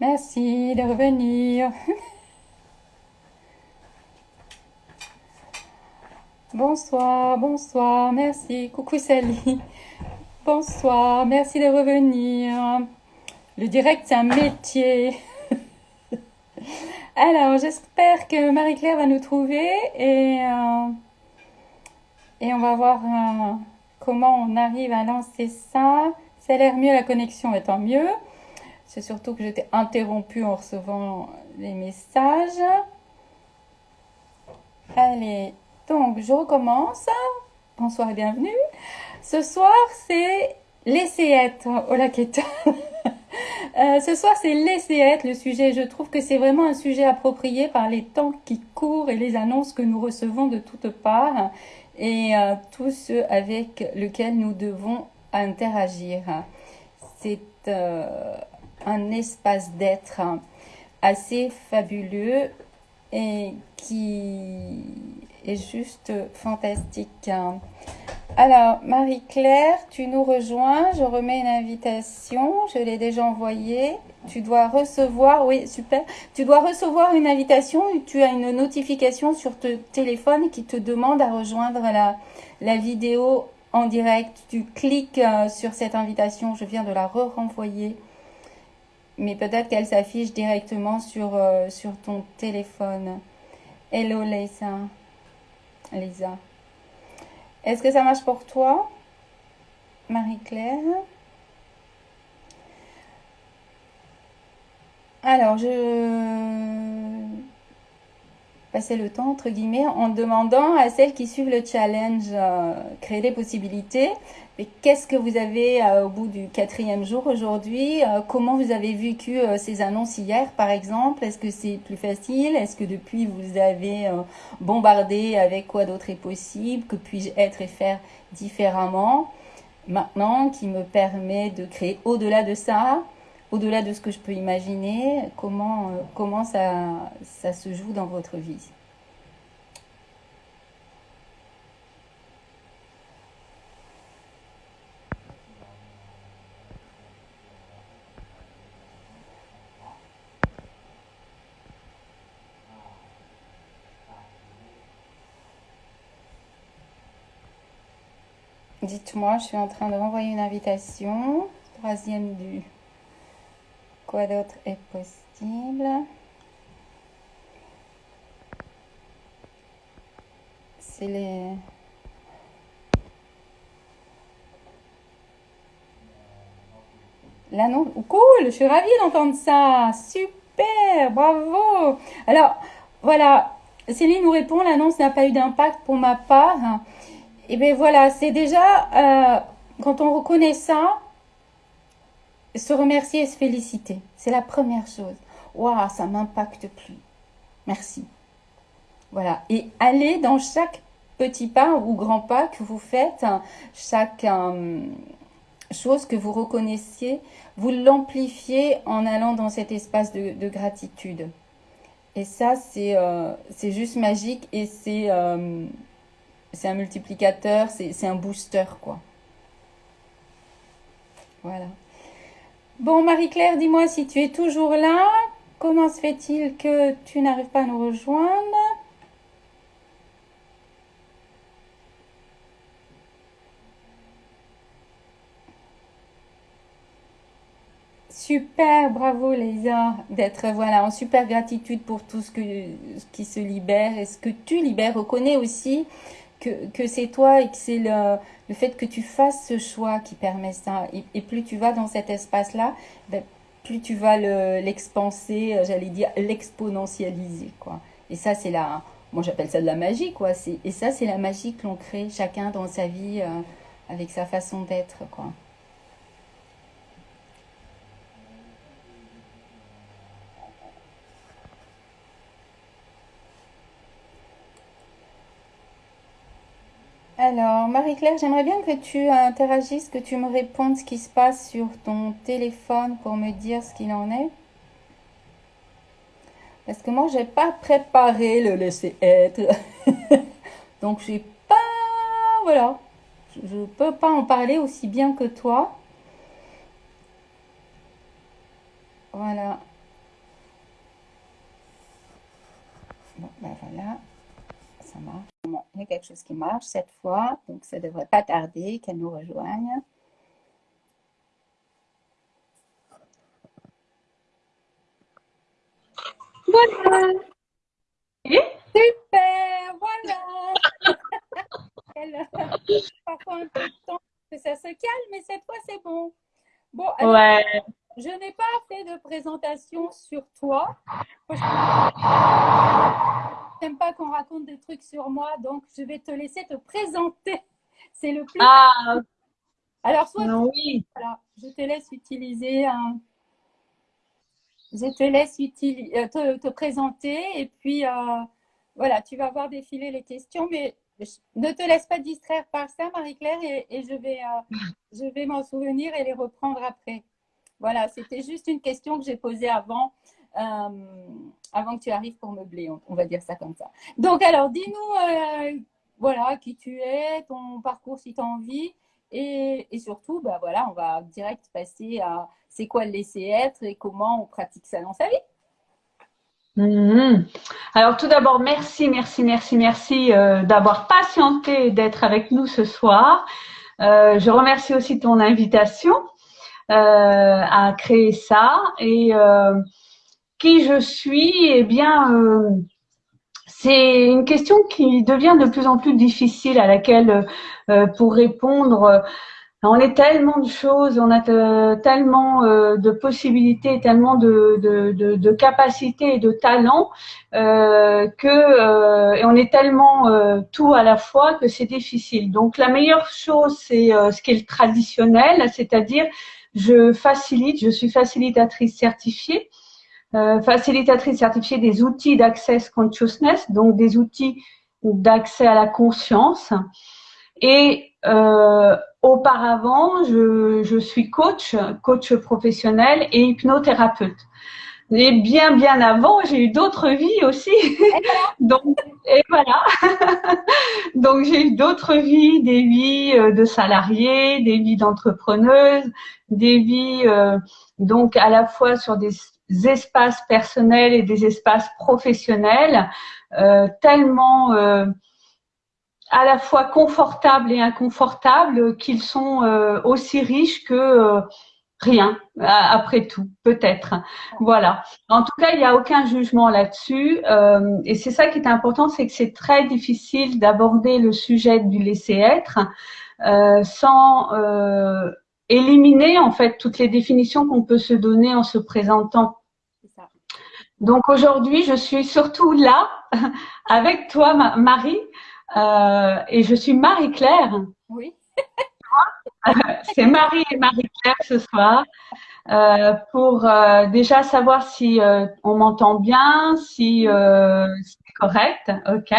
Merci de revenir. Bonsoir, bonsoir, merci. Coucou Sally. Bonsoir, merci de revenir. Le direct, c'est un métier. Alors, j'espère que Marie-Claire va nous trouver et, euh, on va voir euh, comment on arrive à lancer ça. Ça a l'air mieux, la connexion étant mieux. C'est surtout que j'étais interrompue en recevant les messages. Allez, donc, je recommence. Bonsoir et bienvenue. Ce soir, c'est l'essayette. Oh la quête. Euh, ce soir, c'est l'essayette, le sujet. Je trouve que c'est vraiment un sujet approprié par les temps qui courent et les annonces que nous recevons de toutes parts et euh, tous ceux avec lesquels nous devons interagir. C'est euh, un espace d'être assez fabuleux et qui est juste fantastique. Alors, Marie-Claire, tu nous rejoins. Je remets une invitation. Je l'ai déjà envoyée. Tu dois recevoir, oui, super. Tu dois recevoir une invitation. Tu as une notification sur ton téléphone qui te demande à rejoindre la, la vidéo en direct. Tu cliques euh, sur cette invitation. Je viens de la re-renvoyer. Mais peut-être qu'elle s'affiche directement sur, euh, sur ton téléphone. Hello, Lisa. Lisa. Est-ce que ça marche pour toi, Marie-Claire? Alors, je passer le temps, entre guillemets, en demandant à celles qui suivent le challenge euh, créer des possibilités. Qu'est-ce que vous avez euh, au bout du quatrième jour aujourd'hui euh, Comment vous avez vécu ces annonces hier, par exemple? Est-ce que c'est plus facile? Est-ce que depuis vous avez bombardé avec quoi d'autre est possible? Que puis-je être et faire différemment? Maintenant, qui me permet de créer au-delà de ça au-delà de ce que je peux imaginer, comment, euh, comment ça, ça se joue dans votre vie? Dites-moi, je suis en train de renvoyer une invitation. Troisième du Quoi d'autre est possible? C'est les... L'annonce... Cool, je suis ravie d'entendre ça. Super, bravo. Alors, voilà, Céline nous répond, l'annonce n'a pas eu d'impact pour ma part. Et eh bien voilà, c'est déjà, euh, quand on reconnaît ça, se remercier et se féliciter. C'est la première chose. Waouh, ça m'impacte plus. Merci. Voilà. Et allez dans chaque petit pas ou grand pas que vous faites, chaque euh, chose que vous reconnaissiez, vous l'amplifiez en allant dans cet espace de, gratitude. Et ça, c'est euh, juste magique et c'est euh, c'est un multiplicateur, c'est un booster, quoi. Voilà. Bon, Marie-Claire, dis-moi si tu es toujours là. Comment se fait-il que tu n'arrives pas à nous rejoindre? Super, bravo Lisa, d'être voilà en super gratitude pour tout ce, que, ce qui se libère et ce que tu libères. Reconnais aussi que, c'est toi et que c'est le, le, fait que tu fasses ce choix qui permet ça. Et, plus tu vas dans cet espace-là, ben, plus tu vas l'expanser, euh, j'allais dire l'exponentialiser. quoi. Et ça, c'est la... Moi, j'appelle ça de la magie, quoi. Et ça, c'est la magie que l'on crée chacun dans sa vie euh, avec sa façon d'être, quoi. Alors, Marie-Claire, j'aimerais bien que tu interagisses, que tu me répondes ce qui se passe sur ton téléphone pour me dire ce qu'il en est. Parce que moi, je n'ai pas préparé le laisser être. Donc, je pas... Voilà. Je ne peux pas en parler aussi bien que toi. Voilà. Ben voilà ça marche. Bon, il y a quelque chose qui marche cette fois, donc ça ne devrait pas tarder qu'elle nous rejoigne. Voilà. Super, voilà. Parfois un peu de temps que ça se calme, mais cette fois c'est bon. Bon, alors, Ouais. je n'ai pas fait de présentation sur toi. Je n'aime pas qu'on raconte des trucs sur moi, donc je vais te laisser te présenter. C'est le plus. Ah, Alors, soit oui. voilà, je te laisse utiliser un. Je te laisse utili- euh, te, te présenter et puis euh, voilà, tu vas voir défiler les questions, mais je- ne te laisse pas distraire par ça, Marie-Claire, et, et je vais, euh, je vais m'en souvenir et les reprendre après. Voilà, c'était juste une question que j'ai posée avant, euh, avant que tu arrives pour meubler, on, va dire ça comme ça. Donc, alors, dis-nous, euh, voilà, qui tu es, ton parcours si tu as envie, et, et surtout, bah voilà, on va direct passer à c'est quoi le laisser être et comment on pratique ça dans sa vie. Mhm. Alors tout d'abord, merci, merci, merci, merci euh, d'avoir patienté d'être avec nous ce soir. Euh, je remercie aussi ton invitation euh, à créer ça et euh, qui je suis. Eh bien, euh, c'est une question qui devient de plus en plus difficile à laquelle euh, pour répondre. euh, on est tellement de choses, on a tellement euh, de possibilités, tellement de, de, de, de capacités et de talents euh, que euh, et on est tellement euh, tout à la fois que c'est difficile. Donc la meilleure chose c'est euh, ce qui est le traditionnel, c'est-à-dire je facilite, je suis facilitatrice certifiée, euh, facilitatrice certifiée des outils d'access consciousness, donc des outils d'accès à la conscience. Et euh, auparavant, je, je suis coach, coach professionnel et hypnothérapeute. Et bien, bien avant, j'ai eu d'autres vies aussi. Donc, et voilà. Donc, j'ai eu d'autres vies, des vies euh, de salariés, des vies d'entrepreneuses, des vies euh, donc à la fois sur des espaces personnels et des espaces professionnels, euh, tellement euh, à la fois confortables et inconfortables qu'ils sont euh, aussi riches que rien après tout peut-être voilà en tout cas il n'y a aucun jugement là-dessus et c'est ça qui est important c'est que c'est très difficile d'aborder le sujet du laisser être sans éliminer en fait toutes les définitions qu'on peut se donner en se présentant. Donc aujourd'hui, je suis surtout là avec toi, Ma- Marie, euh, et je suis Marie-Claire. Oui. C'est Marie et Marie-Claire ce soir euh, pour euh, déjà savoir si euh, on m'entend bien, si euh, c'est correct, ok.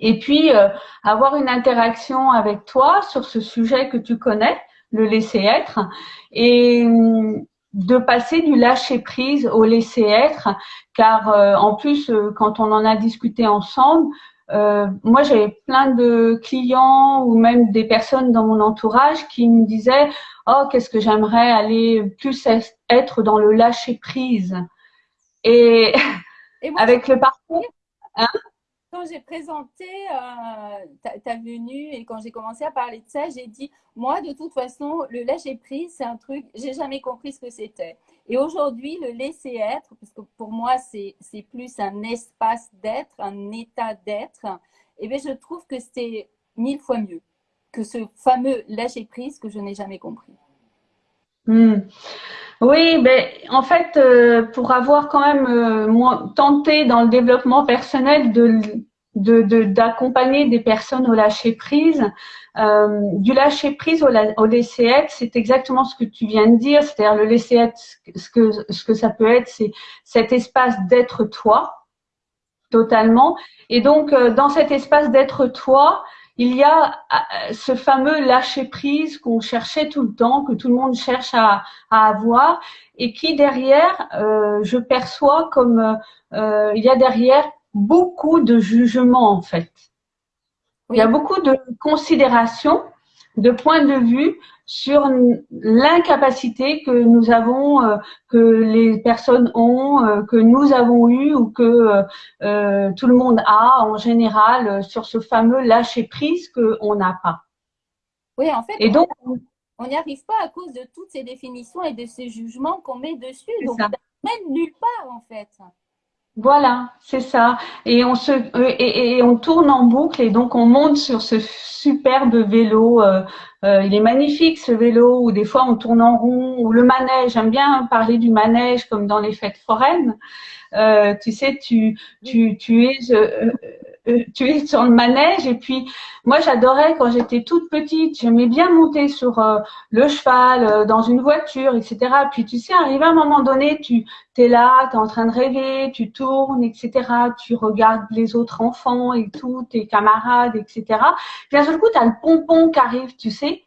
Et puis euh, avoir une interaction avec toi sur ce sujet que tu connais, le laisser être, et hum, de passer du lâcher prise au laisser être, car euh, en plus euh, quand on en a discuté ensemble, euh, moi j'avais plein de clients ou même des personnes dans mon entourage qui me disaient oh qu'est-ce que j'aimerais aller plus être dans le lâcher prise et Et moi, avec le parcours quand j'ai présenté euh, ta, venue et quand j'ai commencé à parler de ça, j'ai dit, moi, de toute façon, le lâcher prise, c'est un truc, j'ai jamais compris ce que c'était. Et aujourd'hui, le laisser être, parce que pour moi, c'est plus un espace d'être, un état d'être, et bien, je trouve que c'est mille fois mieux que ce fameux lâcher prise que je n'ai jamais compris. Hmm. Oui, ben en fait, euh, pour avoir quand même euh, tenté dans le développement personnel de d'accompagner des personnes au lâcher prise, euh, du lâcher prise au, au laisser être, c'est exactement ce que tu viens de dire, c'est-à-dire le laisser être, ce que ce que ça peut être, c'est cet espace d'être toi totalement. Et donc dans cet espace d'être toi, il y a euh, ce fameux lâcher prise qu'on cherchait tout le temps, que tout le monde cherche à, à avoir, et qui derrière, euh, je perçois comme euh, il y a derrière beaucoup de jugement en fait. Il y a beaucoup de considérations, de points de vue sur l'incapacité que nous avons, euh, que les personnes ont, euh, que nous avons eu ou que euh, tout le monde a en général sur ce fameux lâcher prise qu'on n'a pas. Oui, en fait. Et donc, on n'y arrive pas à cause de toutes ces définitions et de ces jugements qu'on met dessus. Donc, ça. mène nulle part en fait. Voilà, c'est ça. Et on se et, on tourne en boucle et donc on monte sur ce superbe vélo. Euh, euh, il est magnifique ce vélo. Ou des fois on tourne en rond. Ou le manège. J'aime bien parler du manège comme dans les fêtes foraines. Euh, tu sais, tu tu tu es euh, tu es sur le manège. Et puis, moi, j'adorais quand j'étais toute petite, j'aimais bien monter sur euh, le cheval, euh, dans une voiture, etc. Puis, tu sais, arrivé à un moment donné, tu es là, tu es en train de rêver, tu tournes, etc. Tu regardes les autres enfants et tout, tes camarades, etc. Puis, d'un seul coup, tu as le pompon qui arrive, tu sais.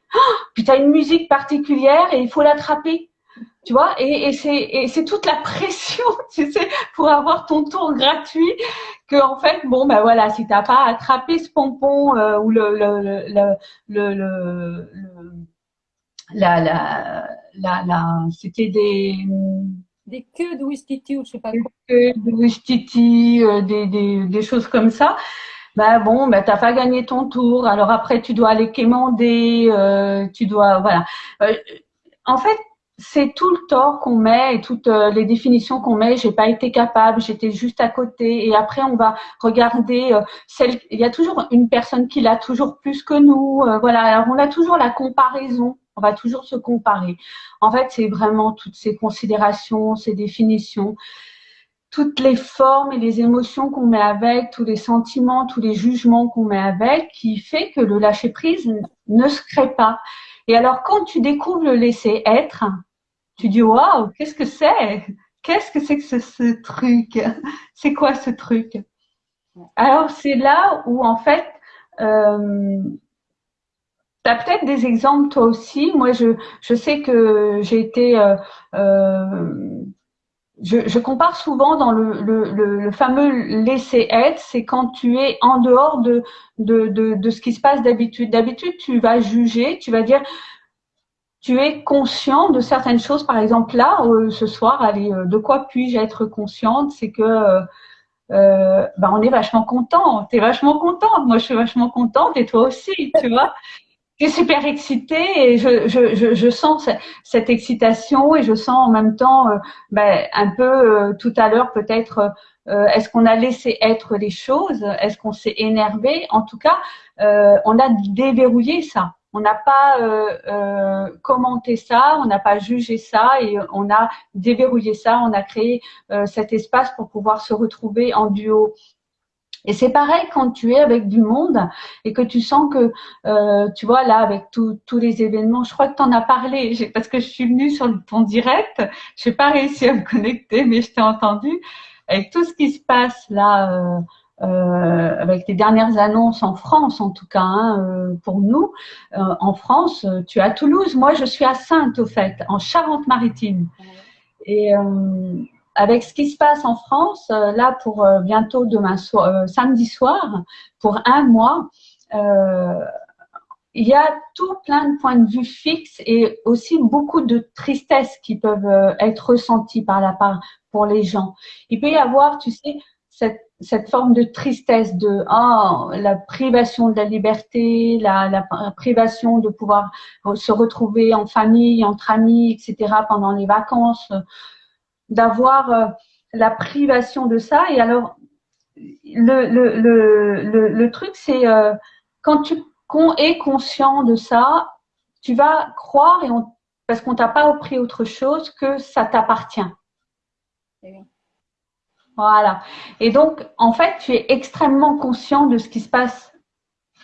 puis, tu as une musique particulière et il faut l'attraper tu vois, et, et c'est toute la pression, tu sais, pour avoir ton tour gratuit, que en fait, bon, ben voilà, si t'as pas attrapé ce pompon euh, ou le le le le, le, la la la, la c'était des des queues de Wistiti ou je sais pas quoi. Des queues de Wistiti, euh, des, des, des choses comme ça. Ben bon, ben t'as pas gagné ton tour. Alors après, tu dois aller quémander, euh, tu dois, voilà. Euh, en fait, c'est tout le tort qu'on met et toutes euh, les définitions qu'on met. J'ai pas été capable, j'étais juste à côté. Et après, on va regarder euh, celle. Il y a toujours une personne qui l'a toujours plus que nous. Euh, voilà. Alors on a toujours la comparaison. On va toujours se comparer. En fait, c'est vraiment toutes ces considérations, ces définitions, toutes les formes et les émotions qu'on met avec, tous les sentiments, tous les jugements qu'on met avec, qui fait que le lâcher prise ne se crée pas. Et alors, quand tu découvres le laisser être, tu dis waouh, qu'est-ce que c'est? Qu'est-ce que c'est que ce, truc? C'est quoi ce truc? Alors c'est là où en fait, euh, tu as peut-être des exemples toi aussi. Moi, je, je sais que j'ai été... Euh, euh, je, compare souvent dans le, le, le, fameux laisser être, c'est quand tu es en dehors de, de, de, de ce qui se passe d'habitude. D'habitude, tu vas juger, tu vas dire tu es conscient de certaines choses. Par exemple, là, euh, ce soir, allez, euh, de quoi puis-je être consciente? C'est que euh, euh ben, on est vachement content. Tu es vachement contente. Moi, je suis vachement contente et toi aussi, tu vois. Tu es super excitée et je, je, je, je sens cette, excitation et je sens en même temps ben, un peu tout à l'heure peut-être est-ce qu'on a laissé être les choses? Est-ce qu'on s'est énervé? En tout cas, on a déverrouillé ça on n'a pas euh, euh, commenté ça, on n'a pas jugé ça et on a déverrouillé ça, on a créé euh, cet espace pour pouvoir se retrouver en duo. Et c'est pareil quand tu es avec du monde et que tu sens que, tu vois, là, avec tous les événements, je crois que tu as parlé, parce que je suis venue sur ton direct, je n'ai pas réussi à me connecter, mais je t'ai entendu. Avec tout ce qui se passe là, euh, avec les dernières annonces en France, en tout cas hein, euh, pour nous, euh, en France, tu es à Toulouse, moi je suis à Sainte au fait, en Charente-Maritime. Et avec ce qui se passe en France, là pour bientôt demain soir, samedi soir, pour un mois, il y a tout plein de points de vue fixes et aussi beaucoup de tristesse qui peuvent être ressenties par la part pour les gens. Il peut y avoir, tu sais, cette forme de tristesse de ah, la privation de la liberté, la, privation de pouvoir se retrouver en famille, entre amis, etc. pendant les vacances, d'avoir euh, la privation de ça. Et alors, le, truc, c'est euh, quand tu es conscient de ça, tu vas croire, et parce qu'on t'a pas appris autre chose, que ça t'appartient. Voilà. Et donc, en fait, tu es extrêmement conscient de ce qui se passe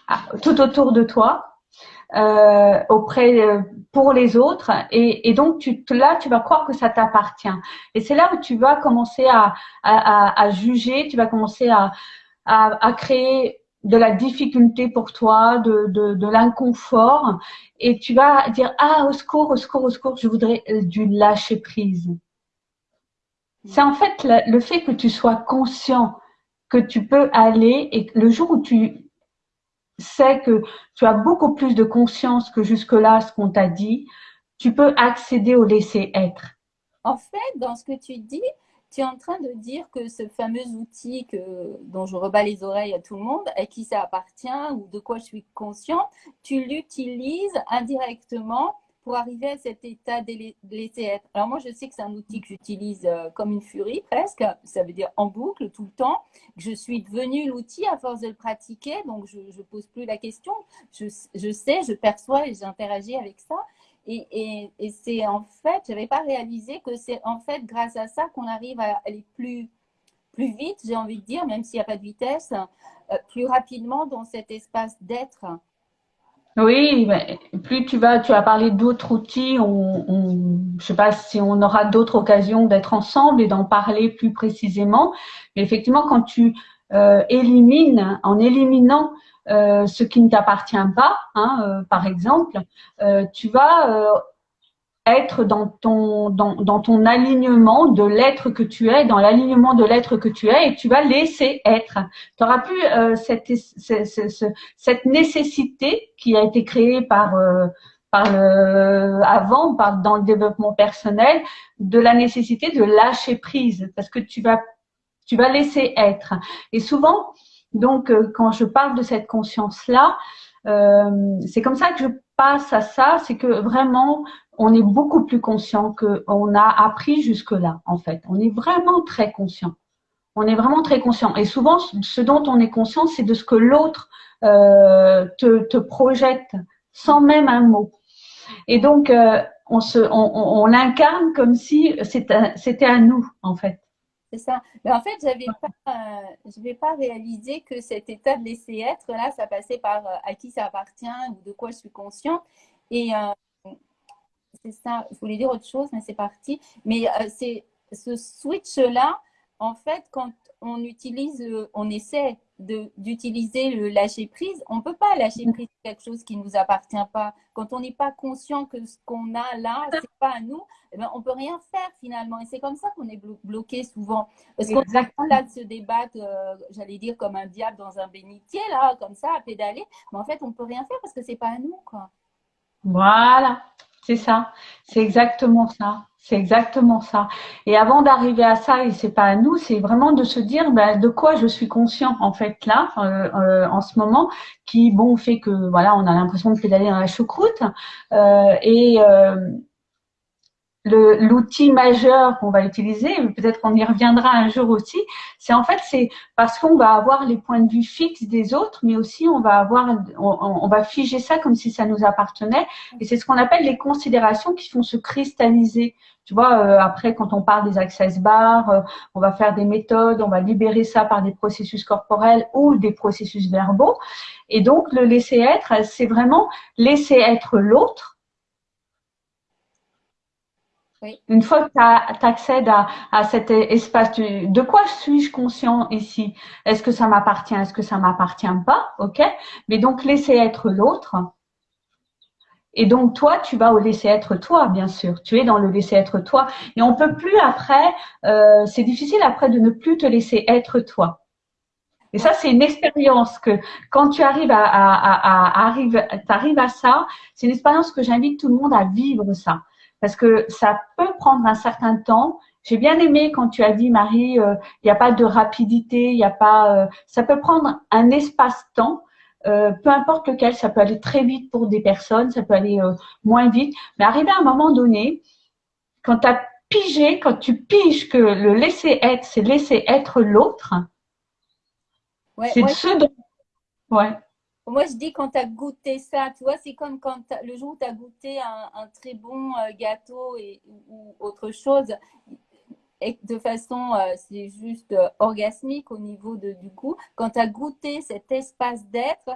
ah, tout autour de toi, euh, auprès euh, pour les autres, et, donc tu, là, tu vas croire que ça t'appartient. Et c'est là où tu vas commencer à, à, juger, tu vas commencer à, à, créer de la difficulté pour toi, de, de, de l'inconfort, et tu vas dire ah au secours, au secours, au secours, je voudrais du lâcher prise. C'est en fait le, fait que tu sois conscient que tu peux aller et le jour où tu sais que tu as beaucoup plus de conscience que jusque-là ce qu'on t'a dit, tu peux accéder au laisser être. En fait, dans ce que tu dis, tu es en train de dire que ce fameux outil que, dont je rebats les oreilles à tout le monde, à qui ça appartient ou de quoi je suis consciente, tu l'utilises indirectement pour arriver à cet état de laisser être. Alors moi, je sais que c'est un outil que j'utilise euh, comme une furie presque, ça veut dire en boucle tout le temps. Je suis devenue l'outil à force de le pratiquer, donc je ne pose plus la question. Je, sais, je perçois et j'interagis avec ça. Et c'est en fait, je n'avais pas réalisé que c'est en fait grâce à ça qu'on arrive à aller plus, plus vite, j'ai envie de dire, même s'il n'y a pas de vitesse, euh, plus rapidement dans cet espace d'être. Oui, plus tu vas, tu as parlé d'autres outils. On, on, je sais pas si on aura d'autres occasions d'être ensemble et d'en parler plus précisément. Mais effectivement, quand tu euh, élimines, en éliminant euh, ce qui ne t'appartient pas, hein, euh, par exemple, tu vas être dans ton, dans, dans ton alignement de l'être que tu es, dans l'alignement de l'être que tu es, et tu vas laisser être. Tu n'auras plus cette, cette, cette, nécessité qui a été créée par par le, avant, par, dans le développement personnel, de la nécessité de lâcher prise, parce que tu vas tu vas laisser être. Et souvent, donc, euh, quand je parle de cette conscience-là, euh, c'est comme ça que je passe à ça, c'est que vraiment, on est beaucoup plus conscient qu'on a appris jusque-là, en fait. On est vraiment très conscient. On est vraiment très conscient. Et souvent, ce dont on est conscient, c'est de ce que l'autre euh, te, te, projette sans même un mot. Et donc, euh, on, se, on, on l'incarne comme si c'était à nous, en fait ça. Mais en fait, pas, euh, je n'avais pas réalisé que cet état de laisser être, là, ça passait par euh, à qui ça appartient ou de quoi je suis conscient. Et euh, c'est ça, je voulais dire autre chose, mais c'est parti. Mais c'est ce switch-là, en fait, quand on utilise, on essaie d'utiliser le lâcher prise, on ne peut pas lâcher prise quelque chose qui ne nous appartient pas. Quand on n'est pas conscient que ce qu'on a là, ce n'est pas à nous, eh ben, on ne peut rien faire finalement. Et c'est comme ça qu'on est bloqué souvent. Parce qu'on est là de se débattre, euh, j'allais dire, comme un diable dans un bénitier, là, comme ça, à pédaler. Mais en fait, on ne peut rien faire parce que ce n'est pas à nous. Quoi. Voilà, c'est ça. C'est exactement ça. C'est exactement ça. Et avant d'arriver à ça, et c'est pas à nous, c'est vraiment de se dire ben, de quoi je suis conscient en fait là, euh, euh, en ce moment, qui bon fait que voilà, on a l'impression de pédaler dans la choucroute. Euh, et l'outil majeur qu'on va utiliser, peut-être qu'on y reviendra un jour aussi, c'est en fait c'est parce qu'on va avoir les points de vue fixes des autres, mais aussi on va avoir, on, on va figer ça comme si ça nous appartenait, et c'est ce qu'on appelle les considérations qui font se cristalliser. Tu vois, euh, après, quand on parle des access bars, euh, on va faire des méthodes, on va libérer ça par des processus corporels ou des processus verbaux. Et donc, le laisser être, c'est vraiment laisser être l'autre une fois que tu accèdes à, à, cet espace, de quoi suis-je conscient ici? Est-ce que ça m'appartient? Est-ce que ça m'appartient pas? Ok. Mais donc laisser être l'autre. Et donc toi, tu vas au laisser être toi, bien sûr. Tu es dans le laisser être toi. Et on peut plus après. Euh, c'est difficile après de ne plus te laisser être toi. Et ça, c'est une expérience que quand tu arrives à, à, arrives à ça, c'est une expérience que j'invite tout le monde à vivre ça parce que ça peut prendre un certain temps. J'ai bien aimé quand tu as dit, Marie, euh, il n'y a pas de rapidité, il n'y a pas, euh, ça peut prendre un espace-temps, euh, peu importe lequel, ça peut aller très vite pour des personnes, ça peut aller moins vite, mais arriver à un moment donné, quand tu as pigé, quand tu piges que le laisser être, c'est laisser être l'autre, c'est ce dont, ouais. Moi, je dis quand tu as goûté ça, tu vois, c'est comme quand le jour où tu as goûté un, très bon euh, gâteau ou autre chose, et de façon, euh, c'est juste euh, orgasmique au niveau du goût. Quand tu as goûté cet espace d'être,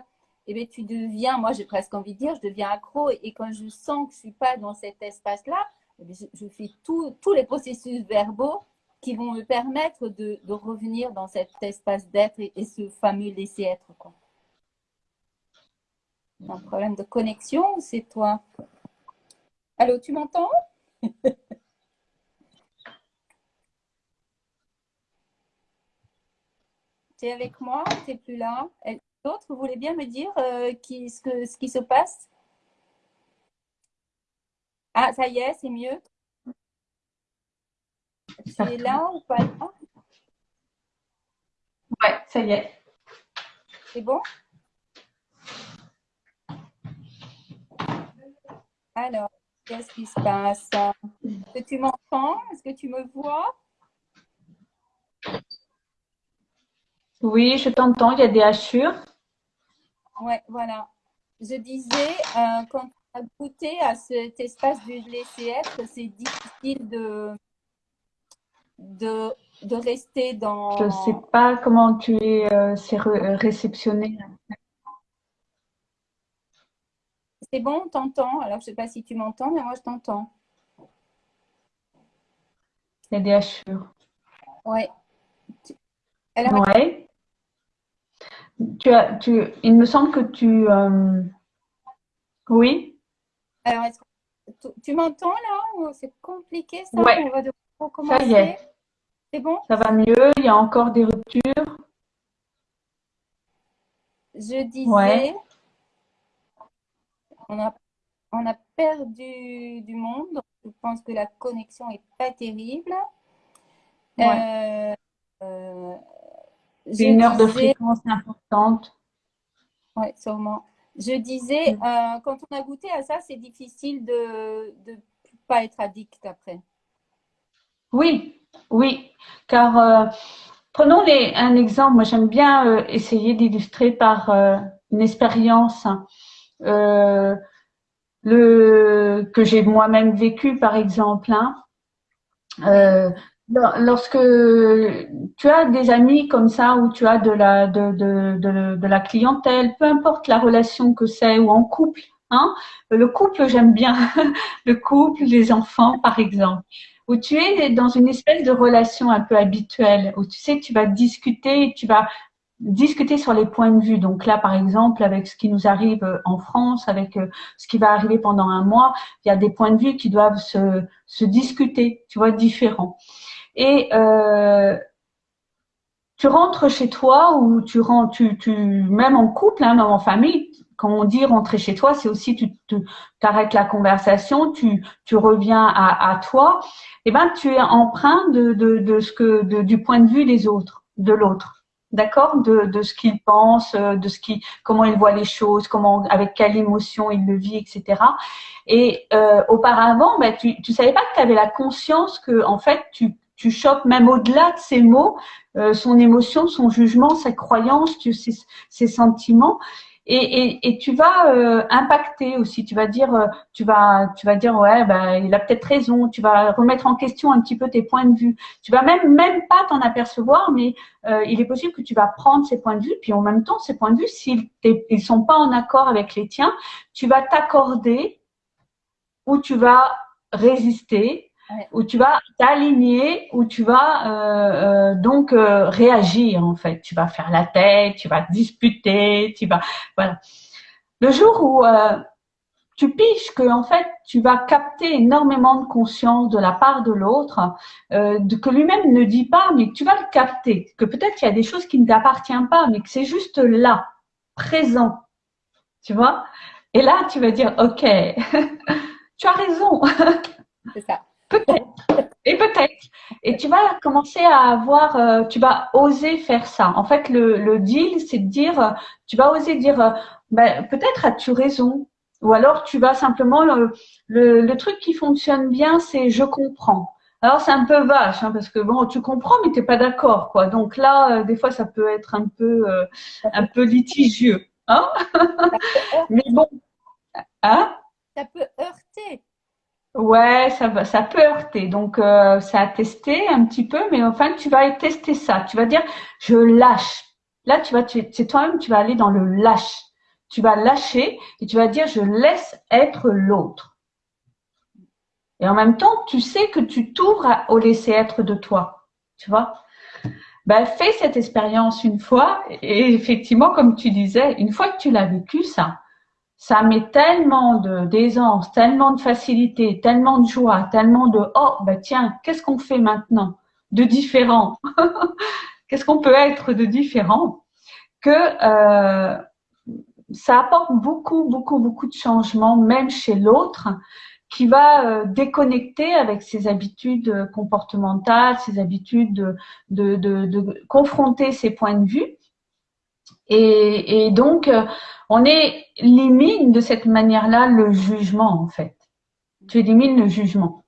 eh bien, tu deviens, moi j'ai presque envie de dire, je deviens accro. Et, quand je sens que je ne suis pas dans cet espace-là, eh je, fais tous les processus verbaux qui vont me permettre de, revenir dans cet espace d'être et, et, ce fameux laisser être. Quoi un problème de connexion ou c'est toi? Allô, tu m'entends? Tu es avec moi? Tu n'es plus là? D'autre, vous voulez bien me dire euh, qui, ce, que, ce qui se passe? Ah, ça y est, c'est mieux. C'est là ou pas là? Ouais, ça y est. C'est bon? Alors, qu'est-ce qui se passe? Est-ce que tu m'entends? Est-ce que tu me vois? Oui, je t'entends, il y a des hachures. Ouais, voilà. Je disais, euh, quand on a goûté à cet espace du être, c'est difficile de, de, de rester dans. Je ne sais pas comment tu es euh, réceptionné. C'est bon, on t'entend. Alors, je ne sais pas si tu m'entends, mais moi, je t'entends. A des hachures. Oui. Alors, ouais. Tu as, tu, il me semble que tu. Euh, oui. Alors, est-ce que tu, m'entends là C'est compliqué ça? Ouais. On va devoir recommencer. Ça y est. C'est bon? Ça va mieux. Il y a encore des ruptures? Je disais. On a, on a perdu du monde. Je pense que la connexion n'est pas terrible. Ouais. Euh, euh, c'est une heure de fréquence importante. Oui, sûrement. Je disais, euh, quand on a goûté à ça, c'est difficile de ne pas être addict après. Oui, oui, car prenons les, un exemple. Moi, j'aime bien essayer d'illustrer par une expérience euh, que j'ai moi-même vécu, par exemple. Hein. Euh, lorsque tu as des amis comme ça ou tu as de la de, de, de, la clientèle, peu importe la relation que c'est ou en couple, hein, le couple j'aime bien, le couple, les enfants par exemple, où tu es dans une espèce de relation un peu habituelle, où tu sais tu vas discuter, tu vas discuter sur les points de vue. Donc là, par exemple, avec ce qui nous arrive en France, avec ce qui va arriver pendant un mois, il y a des points de vue qui doivent se, discuter, tu vois, différents. Et euh, tu rentres chez toi ou tu rentres, tu, même en couple, hein, même en famille, quand on dit rentrer chez toi, c'est aussi tu arrêtes la conversation, tu, reviens à, toi. Et eh ben tu es empreint de, ce que du point de vue des autres, de l'autre, d'accord, de, de ce qu'il pense, de ce qui, comment il voit les choses, comment, avec quelle émotion il le vit, etc. Et euh, auparavant, ben, tu, tu savais pas que tu avais la conscience que en fait tu tu chopes même au-delà de ses mots, euh, son émotion, son jugement, sa croyance, ses, ses sentiments. Et, et, et, tu vas euh, impacter aussi. Tu vas dire, euh, tu vas, tu vas dire, ouais, ben, il a peut-être raison. Tu vas remettre en question un petit peu tes points de vue. Tu vas même, même pas t'en apercevoir, mais euh, il est possible que tu vas prendre ces points de vue, puis en même temps, ces points de vue, s'ils ils sont pas en accord avec les tiens, tu vas t'accorder ou tu vas résister où tu vas t'aligner, où tu vas euh, euh, donc euh, réagir en fait. Tu vas faire la tête, tu vas disputer, tu vas voilà. Le jour où tu piches que en fait tu vas capter énormément de conscience de la part de l'autre, que lui-même ne dit pas, mais que tu vas le capter, que peut-être qu'il y a des choses qui ne t'appartiennent pas, mais que c'est juste là, présent, tu vois? Et là, tu vas dire, ok, tu as raison. C'est ça. Peut-être. Et peut-être. Et tu vas commencer à avoir, euh, tu vas oser faire ça. En fait, le, le deal, c'est de dire, euh, tu vas oser dire, euh, ben, peut-être as-tu raison. Ou alors tu vas simplement, le, le, le truc qui fonctionne bien, c'est je comprends. Alors c'est un peu vache, hein, parce que bon, tu comprends, mais t'es pas d'accord, quoi. Donc là, des fois, ça peut être un peu, un peu litigieux, hein. mais bon, hein? Ça peut heurter. Ouais, ça ça peut heurter. Donc, euh, ça a testé un petit peu, mais enfin, tu vas tester ça. Tu vas dire, je lâche. Là, tu vas, c'est toi-même, tu vas aller dans le lâche. Tu vas lâcher et tu vas dire, je laisse être l'autre. Et en même temps, tu sais que tu t'ouvres au laisser être de toi. Tu vois? Ben, fais cette expérience une fois et effectivement, comme tu disais, une fois que tu l'as vécu, ça, ça met tellement de d'aisance, tellement de facilité, tellement de joie, tellement de oh ben tiens, qu'est-ce qu'on fait maintenant de différent? Qu'est-ce qu'on peut être de différent? Que euh, ça apporte beaucoup, beaucoup, beaucoup de changements, même chez l'autre, qui va euh, déconnecter avec ses habitudes euh, comportementales, ses habitudes de, de, de, de confronter ses points de vue. Et, et donc, euh, on élimine de cette manière-là le jugement, en fait. Tu élimines le jugement.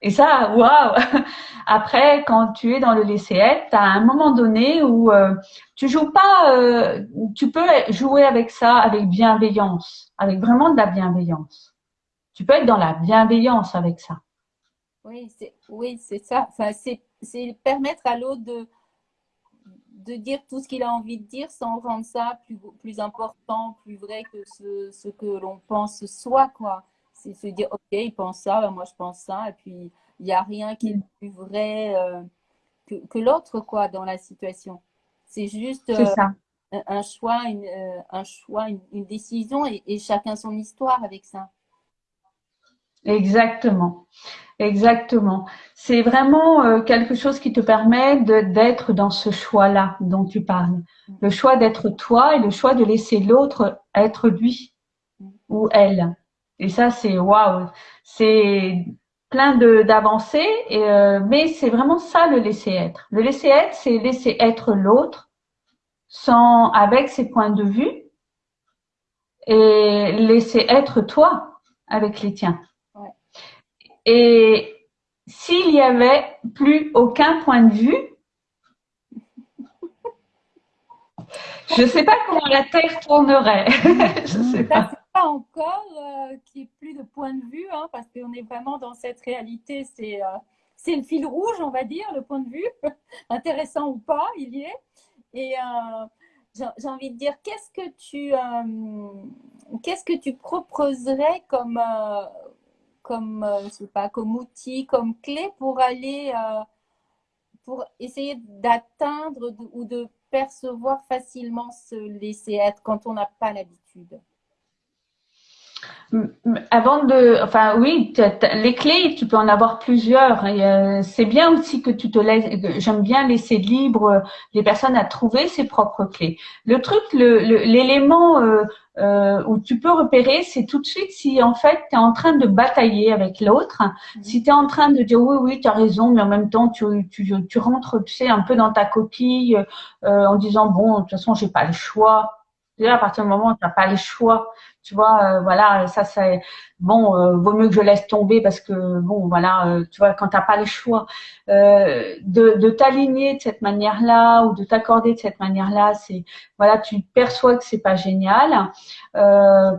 Et ça, waouh Après, quand tu es dans le laisser-être, tu as un moment donné où euh, tu joues pas, euh, tu peux jouer avec ça avec bienveillance, avec vraiment de la bienveillance. Tu peux être dans la bienveillance avec ça. Oui, c'est oui, c'est ça. Enfin, c'est permettre à l'autre de de dire tout ce qu'il a envie de dire sans rendre ça plus, plus important, plus vrai que ce, ce que l'on pense soit, quoi. C'est se dire, ok, il pense ça, ben moi je pense ça, et puis il n'y a rien qui est plus vrai euh, que, que l'autre, quoi, dans la situation. C'est juste euh, un, un, choix, une, euh, un choix, une, une décision, et, et, chacun son histoire avec ça. Exactement, exactement. C'est vraiment quelque chose qui te permet d'être dans ce choix-là dont tu parles. Le choix d'être toi et le choix de laisser l'autre être lui ou elle. Et ça, c'est waouh, c'est plein d'avancées, euh, mais c'est vraiment ça le laisser être. Le laisser être, c'est laisser être l'autre, sans avec ses points de vue, et laisser être toi avec les tiens. Et s'il y avait plus aucun point de vue, je ne sais pas comment la Terre tournerait. je sais pas encore euh, qu'il n'y ait plus de point de vue, hein, parce qu'on est vraiment dans cette réalité. C'est euh, c'est le fil rouge, on va dire, le point de vue, intéressant ou pas, il y est. Et euh, j'ai envie de dire, qu'est-ce que tu qu'est-ce que tu proposerais comme comme sais pas, comme outil, comme clé pour aller pour essayer d'atteindre ou de percevoir facilement ce laisser être quand on n'a pas l'habitude avant de, enfin oui, les clés, tu peux en avoir plusieurs. Et euh, c'est bien aussi que tu te laisses. J'aime bien laisser libre euh, les personnes à trouver ses propres clés. Le truc, l'élément le, euh, où tu peux repérer, c'est tout de suite si en fait tu es en train de batailler avec l'autre, mmh. si tu es en train de dire oui, oui, tu as raison, mais en même temps tu, tu, tu rentres, tu sais, un peu dans ta coquille en disant bon, de toute façon, j'ai pas le choix. Déjà, à partir du moment où tu n'as pas le choix, tu vois, euh, voilà, ça c'est bon, euh, vaut mieux que je laisse tomber parce que bon, voilà, euh, tu vois, quand t'as pas le choix de, de t'aligner de cette manière-là ou de t'accorder de cette manière-là, c'est voilà, tu perçois que c'est pas génial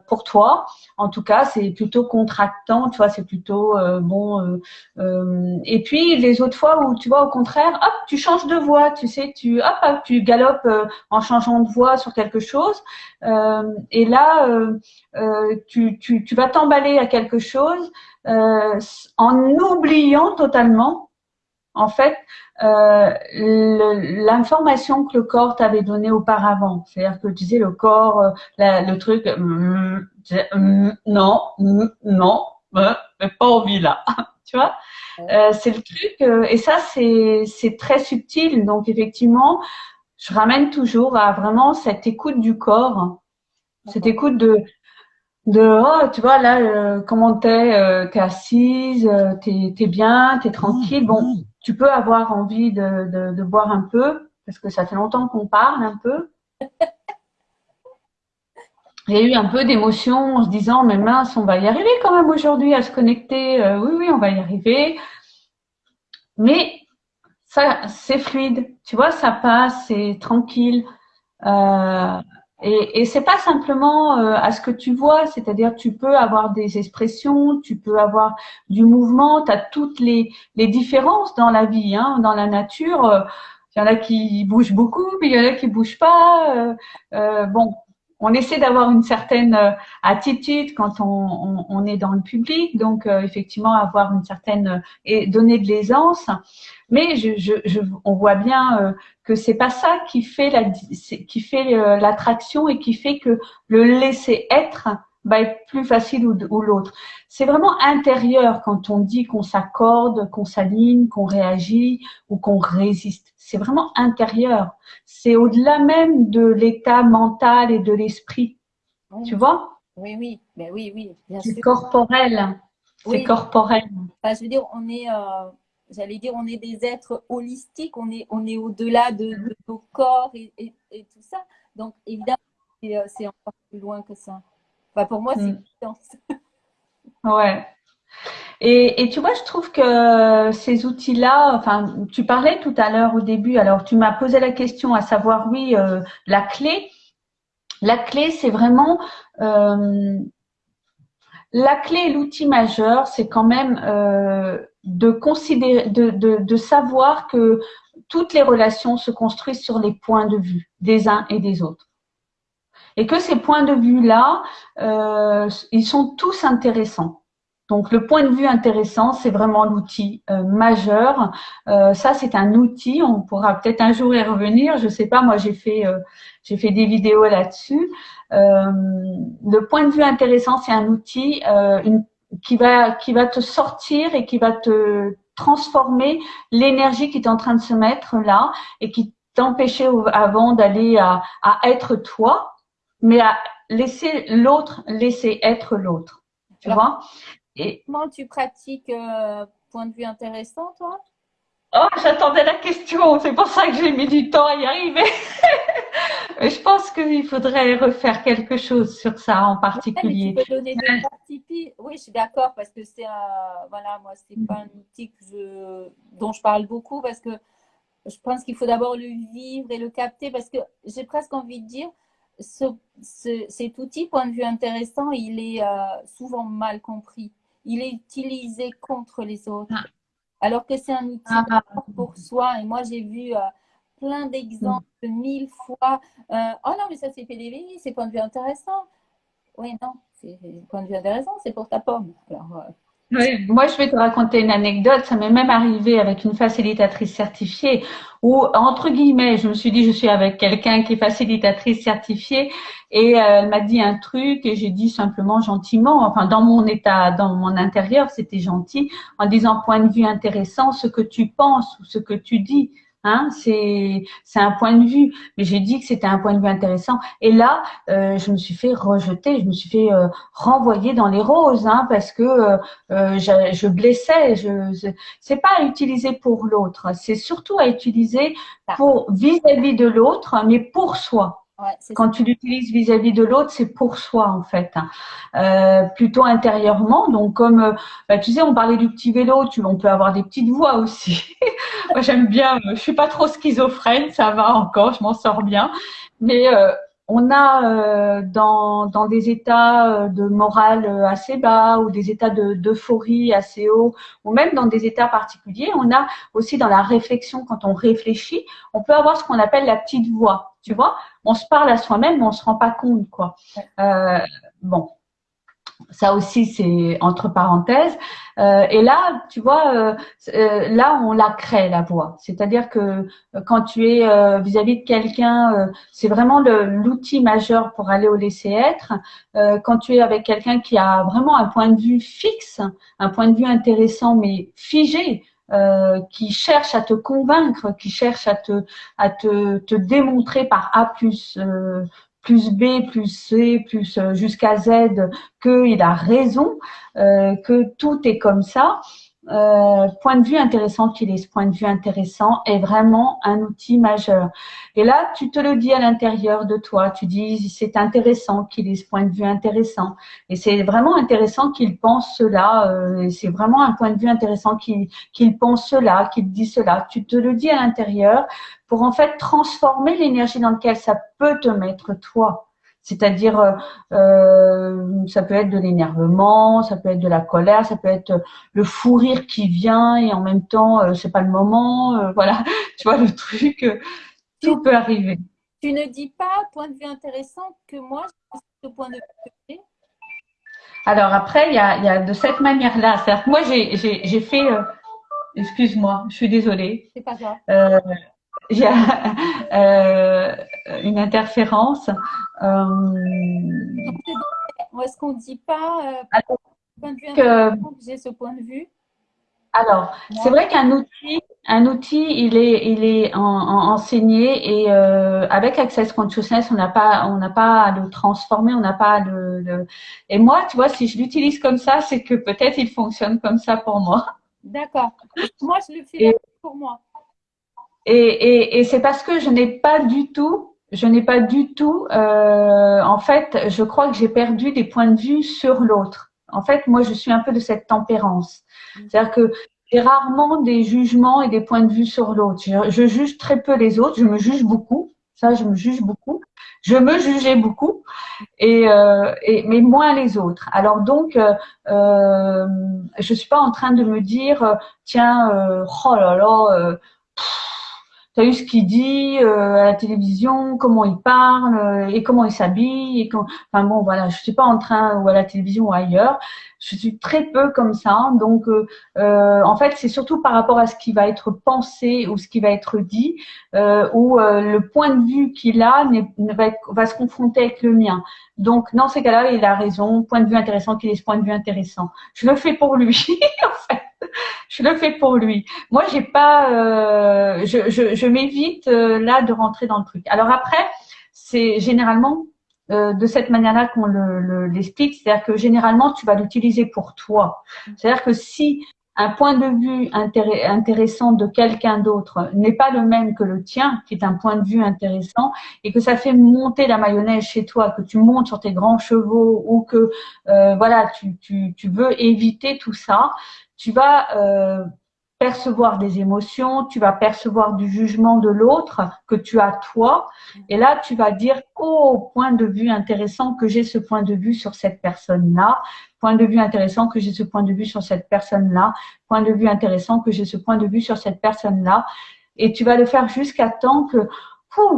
pour toi. En tout cas, c'est plutôt contractant, tu vois, c'est plutôt bon. et puis les autres fois où tu vois au contraire, hop, tu changes de voix, tu sais, tu hop, hop tu galopes en changeant de voix sur quelque chose. et là, euh, tu, tu, tu, vas t'emballer à quelque chose euh, en oubliant totalement, en fait, euh, l'information que le corps t'avait donnée auparavant. C'est-à-dire que tu disais le corps, euh, le truc, mm, mm, non, mm, non, mais pas envie là, tu vois? Euh, c'est le truc, et ça c'est très subtil. Donc effectivement, je ramène toujours à vraiment cette écoute du corps, cette écoute de de oh tu vois là euh, comment t'es euh, t'es assise euh, t'es es bien t'es tranquille. Bon mmh. tu peux avoir envie de, de, de boire un peu parce que ça fait longtemps qu'on parle un peu. Il y a eu un peu d'émotion en se disant mais mince on va y arriver quand même aujourd'hui à se connecter. Euh, oui oui on va y arriver. Mais ça c'est fluide. Tu vois ça passe c'est tranquille. Euh, et, et c'est pas simplement euh, à ce que tu vois, c'est-à-dire tu peux avoir des expressions, tu peux avoir du mouvement, tu as toutes les, les différences dans la vie, hein, dans la nature. Il y en a qui bougent beaucoup, mais il y en a qui bougent pas. Euh, euh bon, on essaie d'avoir une certaine euh, attitude quand on, on, on, est dans le public, donc euh, effectivement avoir une certaine et donner de l'aisance. Mais je, je, je, on voit bien euh, que c'est pas ça qui fait la qui fait l'attraction et qui fait que le laisser être va être plus facile ou, l'autre. C'est vraiment intérieur quand on dit qu'on s'accorde, qu'on s'aligne, qu'on réagit ou qu'on résiste. C'est vraiment intérieur. C'est au-delà même de l'état mental et de l'esprit. Tu vois? Oui, oui, ben oui, oui. C'est corporel. C'est corporel. je veux dire, on est, euh, j'allais dire, on est des êtres holistiques. On est, on est au-delà de, nos corps et, et, tout ça. Donc, évidemment, c'est euh, encore plus loin que ça pour moi, c'est mm. une Ouais. Et, et, tu vois, je trouve que ces outils-là, enfin, tu parlais tout à l'heure au début, alors tu m'as posé la question à savoir, oui, euh, la clé. La clé, c'est vraiment euh, la clé, l'outil majeur, c'est quand même euh, de considérer, de, de, de, savoir que toutes les relations se construisent sur les points de vue des uns et des autres et que ces points de vue-là, euh, ils sont tous intéressants. Donc le point de vue intéressant, c'est vraiment l'outil euh, majeur. Euh, ça, c'est un outil. On pourra peut-être un jour y revenir. Je sais pas. Moi, j'ai fait j'ai fait des vidéos là-dessus. le point de vue intéressant, c'est un outil qui va qui va te sortir et qui va te transformer l'énergie qui est en train de se mettre là et qui t'empêchait avant d'aller à, à être toi mais à laisser l'autre laisser être l'autre. Tu vois? Et comment tu pratiques euh, point de vue intéressant, toi? Oh, j'attendais la question. C'est pour ça que j'ai mis du temps à y arriver. je pense qu'il faudrait refaire quelque chose sur ça en particulier. tu peux donner des Oui, je suis d'accord parce que c'est un, voilà, moi, c'est pas un outil que je, dont je parle beaucoup parce que je pense qu'il faut d'abord le vivre et le capter parce que j'ai presque envie de dire, cet outil, point de vue intéressant, il est euh, souvent mal compris. Il est utilisé contre les autres. Ah. Alors que c'est un outil ah. pour soi. Et moi, j'ai vu euh, plein d'exemples, mm. mille fois. Euh, oh non, mais ça, c'est PDV, c'est point de vue intéressant. Oui, non, c'est point de vue intéressant, c'est pour ta pomme. Alors, oui, moi je vais te raconter une anecdote. Ça m'est même arrivé avec une facilitatrice certifiée où, entre guillemets, je me suis dit je suis avec quelqu'un qui est facilitatrice certifiée et euh, elle m'a dit un truc et j'ai dit simplement gentiment, enfin dans mon état, dans mon intérieur, c'était gentil, en disant point de vue intéressant, ce que tu penses ou ce que tu dis. Hein, c'est c'est un point de vue, mais j'ai dit que c'était un point de vue intéressant. Et là, euh, je me suis fait rejeter, je me suis fait euh, renvoyer dans les roses, hein, parce que euh, je, je, blessais. Je, c'est pas à utiliser pour l'autre, c'est surtout à utiliser pour vis-à-vis de l'autre, mais pour soi. Quand tu l'utilises vis-à-vis de l'autre, c'est pour soi en fait, hein. euh, plutôt intérieurement. Donc comme euh, bah, tu sais, on parlait du petit vélo, tu, on peut avoir des petites voix aussi. Moi j'aime bien, euh, je suis pas trop schizophrène, ça va encore, je m'en sors bien. Mais euh, on a euh, dans, dans, des états de morale assez bas ou des états d'euphorie assez hauts ou même dans des états particuliers, on a aussi dans la réflexion, quand on réfléchit, on peut avoir ce qu'on appelle la petite voix. Tu vois, on se parle à soi-même, mais on se rend pas compte, quoi. Euh, bon, ça aussi c'est entre parenthèses. Euh, et là, tu vois, euh, là on la crée la voix. C'est-à-dire que quand tu es vis-à-vis de quelqu'un, c'est vraiment l'outil majeur pour aller au laisser être. quand tu es avec quelqu'un qui a vraiment un point de vue fixe, un point de vue intéressant mais figé, euh, qui cherche à te convaincre, qui cherche à te, à te, te démontrer par A plus, euh, plus B, plus C, plus euh, jusqu'à Z qu'il a raison, que tout est comme ça. Euh, point de vue intéressant qu'il est, ce point de vue intéressant est vraiment un outil majeur. Et là, tu te le dis à l'intérieur de toi, tu dis c'est intéressant qu'il ait ce point de vue intéressant. Et c'est vraiment intéressant qu'il pense cela, euh, c'est vraiment un point de vue intéressant qu'il qu'il pense cela, qu'il dit cela. Tu te le dis à l'intérieur pour en fait transformer l'énergie dans laquelle ça peut te mettre toi. C'est-à-dire, euh, euh, ça peut être de l'énervement, ça peut être de la colère, ça peut être le fou rire qui vient et en même temps, euh, c'est pas le moment. Euh, voilà, tu vois le truc, tout peut arriver. Tu ne dis pas, point de vue intéressant, que moi, ce point de vue. Alors après, il y a, y a, de cette manière-là. cest moi, j'ai fait. Excuse-moi, je suis désolée. C'est pas grave euh, une interférence. Euh, est-ce qu'on ne dit pas euh, j'ai ce point de vue? Alors, c'est vrai qu'un outil, un outil, il est, il est en- en- enseigné et euh, avec Access Consciousness, on n'a pas, on n'a pas à le transformer, on n'a pas à le, le- Et moi, tu vois, si je l'utilise comme ça, c'est que peut-être il fonctionne comme ça pour moi. D'accord. Moi, je le fais Et- pour moi. Et, et, et c'est parce que je n'ai pas du tout, je n'ai pas du tout, euh, en fait, je crois que j'ai perdu des points de vue sur l'autre. En fait, moi, je suis un peu de cette tempérance. C'est-à-dire que j'ai rarement des jugements et des points de vue sur l'autre. Je, je juge très peu les autres, je me juge beaucoup. Ça, je me juge beaucoup. Je me jugeais beaucoup, et, euh, et mais moins les autres. Alors donc, euh, euh, je suis pas en train de me dire, euh, tiens, euh, oh là là. T'as vu ce qu'il dit euh, à la télévision, comment il parle euh, et comment il s'habille et quand... enfin bon voilà, je suis pas en train ou à la télévision ou ailleurs, je suis très peu comme ça. Donc euh, euh, en fait, c'est surtout par rapport à ce qui va être pensé ou ce qui va être dit euh, où euh, le point de vue qu'il a va, va se confronter avec le mien. Donc dans ces cas-là, il a raison, point de vue intéressant qu'il ait ce point de vue intéressant. Je le fais pour lui en fait. Je le fais pour lui. Moi, j'ai pas, euh, je, je, je m'évite euh, là de rentrer dans le truc. Alors après, c'est généralement euh, de cette manière-là qu'on le, le- l'explique, c'est-à-dire que généralement, tu vas l'utiliser pour toi. C'est-à-dire que si un point de vue intéressant de quelqu'un d'autre n'est pas le même que le tien, qui est un point de vue intéressant, et que ça fait monter la mayonnaise chez toi, que tu montes sur tes grands chevaux ou que voilà, tu veux éviter tout ça, tu vas euh, percevoir des émotions, tu vas percevoir du jugement de l'autre que tu as toi, et là tu vas dire oh point de vue intéressant que j'ai ce point de vue sur cette personne-là, point de vue intéressant que j'ai ce point de vue sur cette personne-là, point de vue intéressant que j'ai ce point de vue sur cette personne-là, et tu vas le faire jusqu'à temps que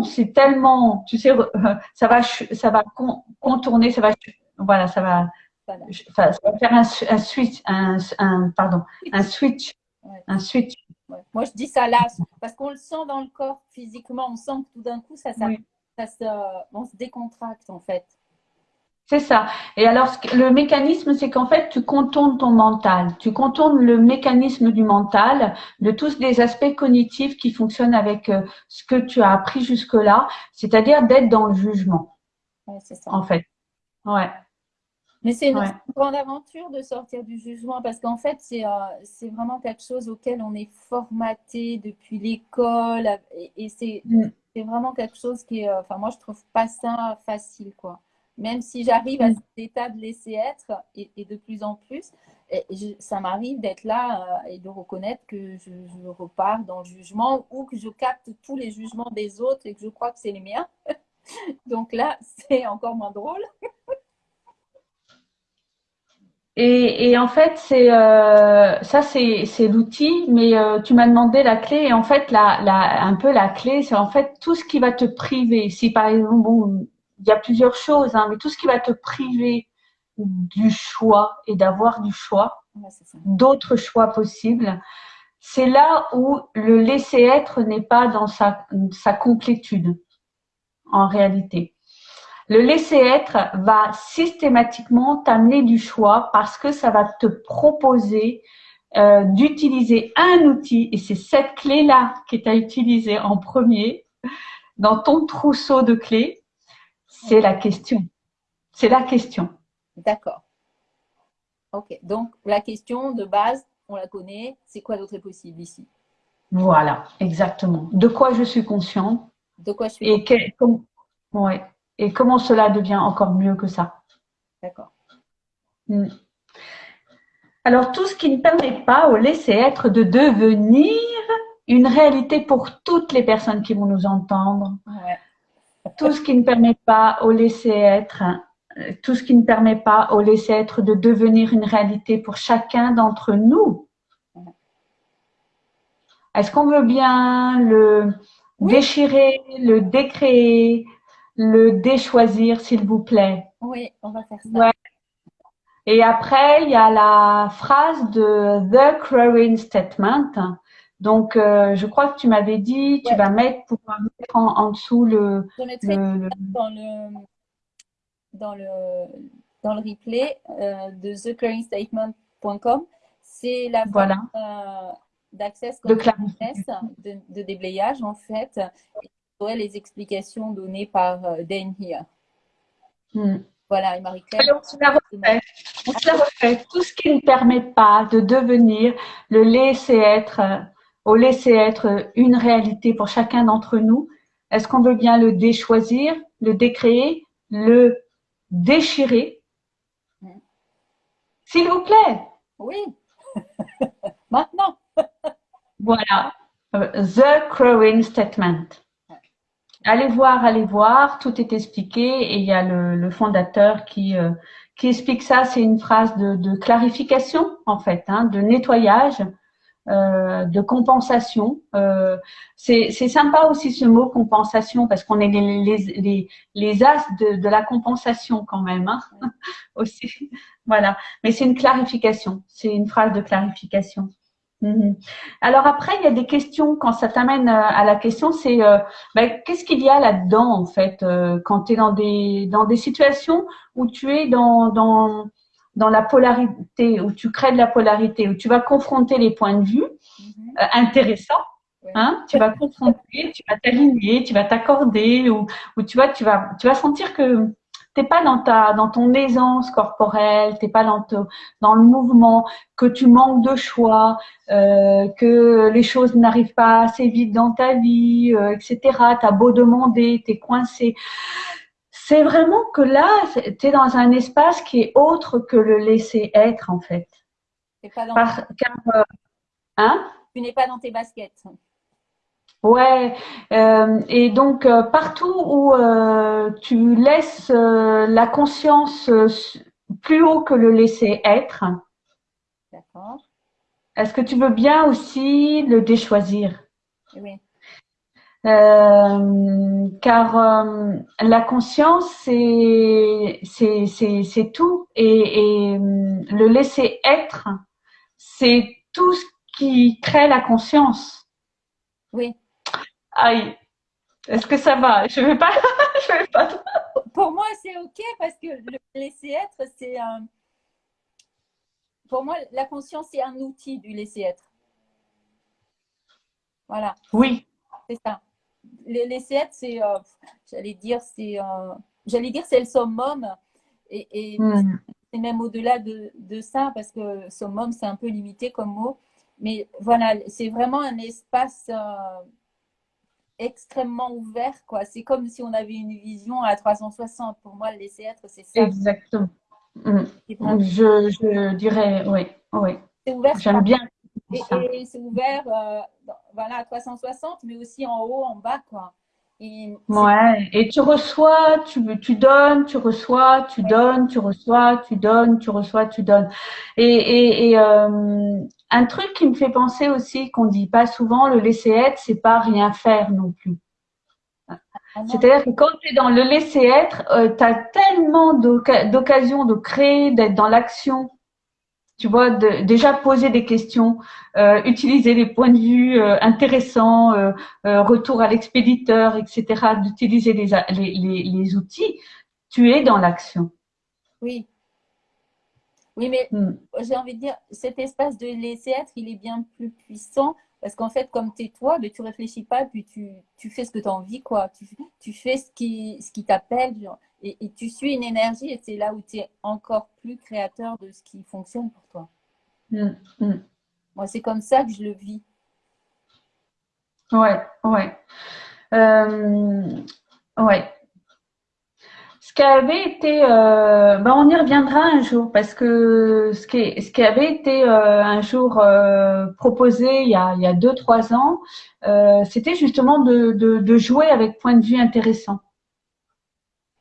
c'est tellement, tu sais, ça va, ça va con- contourner, ça va, voilà, ça va, Voilà. je- enfin, ça va faire un, switch, un, un, pardon, un switch, Ouais. un switch. Ouais. Moi, je dis ça lasse parce qu'on le sent dans le corps physiquement. On sent que tout d'un coup, ça, ça, Oui. ça se, on se décontracte en fait. C'est ça. Et alors, le mécanisme, c'est qu'en fait, tu contournes ton mental. Tu contournes le mécanisme du mental, de tous les aspects cognitifs qui fonctionnent avec euh, ce que tu as appris jusque-là, c'est-à-dire d'être dans le jugement, Ouais, c'est ça. en fait. Ouais. Mais c'est une, Ouais. c'est une grande aventure de sortir du jugement parce qu'en fait, c'est euh, c'est vraiment quelque chose auquel on est formaté depuis l'école et, et c'est Mm. c'est vraiment quelque chose qui est, euh, enfin, moi, je trouve pas ça facile, quoi. Même si j'arrive à Mm. cet état de laisser être et, et de plus en plus, et je- ça m'arrive d'être là euh, et de reconnaître que je, je repars dans le jugement ou que je capte tous les jugements des autres et que je crois que c'est les miens. Donc là, c'est encore moins drôle. Et, et en fait, c'est euh, ça, c'est c'est l'outil. Mais euh, tu m'as demandé la clé. Et en fait, la, la, un peu la clé, c'est en fait tout ce qui va te priver. Si par exemple, bon, il y a plusieurs choses, hein, mais tout ce qui va te priver du choix et d'avoir du choix, Ouais, d'autres choix possibles, c'est là où le laisser être n'est pas dans sa sa complétude en réalité. Le laisser être va systématiquement t'amener du choix parce que ça va te proposer euh, d'utiliser un outil et c'est cette clé-là que tu as utilisée en premier dans ton trousseau de clés. C'est la question. C'est la question. D'accord. Ok. Donc, la question de base, on la connaît. C'est quoi d'autre est possible ici? Voilà, exactement. De quoi je suis consciente De quoi je suis et, ouais, et comment cela devient encore mieux que ça? D'accord. Mm. Alors, tout ce qui ne permet pas au laisser être de devenir une réalité pour toutes les personnes qui vont nous entendre, Ouais. tout ce qui ne permet pas au laisser être, euh, tout ce qui ne permet pas au laisser être de devenir une réalité pour chacun d'entre nous. Est-ce qu'on veut bien le Oui. déchirer, le décréer, le déchoisir, s'il vous plaît? Oui, on va faire ça. Ouais. Et après, il y a la phrase de The Crowing Statement. Donc, euh, je crois que tu m'avais dit, tu Ouais. vas mettre, pouvoir mettre en, en dessous le, dans le dans le dans le replay de theclearingstatement.com. C'est la voilà. d'accès de, de, de, déblayage en fait. Les explications données par Dan here. Hmm. Voilà, et Marie-Claire. On se la refait. On se la refait. Tout ce qui ne permet pas de devenir le laisser être, au laisser être une réalité pour chacun d'entre nous. Est-ce qu'on veut bien le déchoisir, le décréer, le déchirer? S'il vous plaît. Oui. Maintenant. voilà. The Crowing Statement. Allez voir, allez voir, tout est expliqué et il y a le, fondateur qui, euh, qui explique ça. C'est une phrase de, clarification en fait, hein, de nettoyage, euh, de compensation. Euh, c'est sympa aussi ce mot compensation parce qu'on est les, les, les, les, as de, de la compensation quand même hein, aussi. Voilà, mais c'est une clarification, c'est une phrase de clarification. Mhm. Alors après, il y a des questions, quand ça t'amène euh, à la question, c'est euh, ben, qu'est-ce qu'il y a là-dedans en fait euh, quand tu es dans des, dans des situations où tu es dans, dans, dans la polarité, où tu crées de la polarité, où tu vas confronter les points de vue mhm. intéressants. Hein, tu vas confronter, tu vas t'aligner, tu vas t'accorder, ou, ou tu vas, tu vas, tu vas sentir que t'es pas dans ta dans ton aisance corporelle, t'es pas dans dans le mouvement, que tu manques de choix, euh, que les choses n'arrivent pas assez vite dans ta vie, euh, etc. T'as beau demander, t'es coincé. C'est vraiment que là, t'es dans un espace qui est autre que le laisser être en fait. Pas dans... car, euh, hein? Tu n'es pas dans tes baskets. Ouais, euh, et donc euh, partout où euh, tu laisses la conscience plus haut que le laisser être, D'accord. est-ce que tu veux bien aussi le déchoisir? Oui. car la conscience, c'est c'est tout et, et le laisser être, c'est tout ce qui crée la conscience. Oui. Aïe. Est-ce que ça va? Je vais pas. je vais pas. Pour moi, c'est ok parce que le laisser être, c'est un. Pour moi, la conscience, c'est un outil du laisser être. Voilà. Oui. C'est ça. Le laisser être, c'est. Euh, j'allais dire, c'est. Euh, j'allais dire, c'est le summum. Et, et hmm. c'est même au-delà de, de, ça parce que summum, c'est un peu limité comme mot. Mais voilà, c'est vraiment un espace. Euh, extrêmement ouvert, quoi. C'est comme si on avait une vision à 360. Pour moi, le laisser être, c'est ça. Exactement. Mm. Je, je, dirais, oui, oui. C'est ouvert. J'aime bien. Et, c'est ouvert, euh, voilà, à 360, mais aussi en haut, en bas, quoi. Et ouais, et tu reçois, tu, tu donnes, tu reçois, tu donnes, tu reçois, tu donnes, tu reçois, tu donnes. Et, et, et euh, un truc qui me fait penser aussi, qu'on dit pas souvent, le laisser être, c'est pas rien faire non plus. Ah C'est-à-dire que quand tu es dans le laisser être, euh, tu as tellement d'occasions de créer, d'être dans l'action, tu vois, de, déjà poser des questions, euh, utiliser les points de vue euh, intéressants, euh, retour à l'expéditeur, etc., d'utiliser les, les, les, les, outils, tu es dans l'action. Oui. Oui, mais hmm. j'ai envie de dire, cet espace de laisser être, il est bien plus puissant parce qu'en fait, comme tu es toi, mais tu réfléchis pas, puis tu, tu fais ce que tu as envie, quoi. Tu, tu fais ce qui, ce qui t'appelle et, et, tu suis une énergie et c'est là où tu es encore plus créateur de ce qui fonctionne pour toi. Mm, mm. Moi, c'est comme ça que je le vis. Ouais, ouais. Euh, ouais qui avait été, euh, ben on y reviendra un jour parce que ce qui, ce qui avait été euh, un jour euh, proposé il y a, il y a deux trois ans, euh, c'était justement de, de, de, jouer avec point de vue intéressant.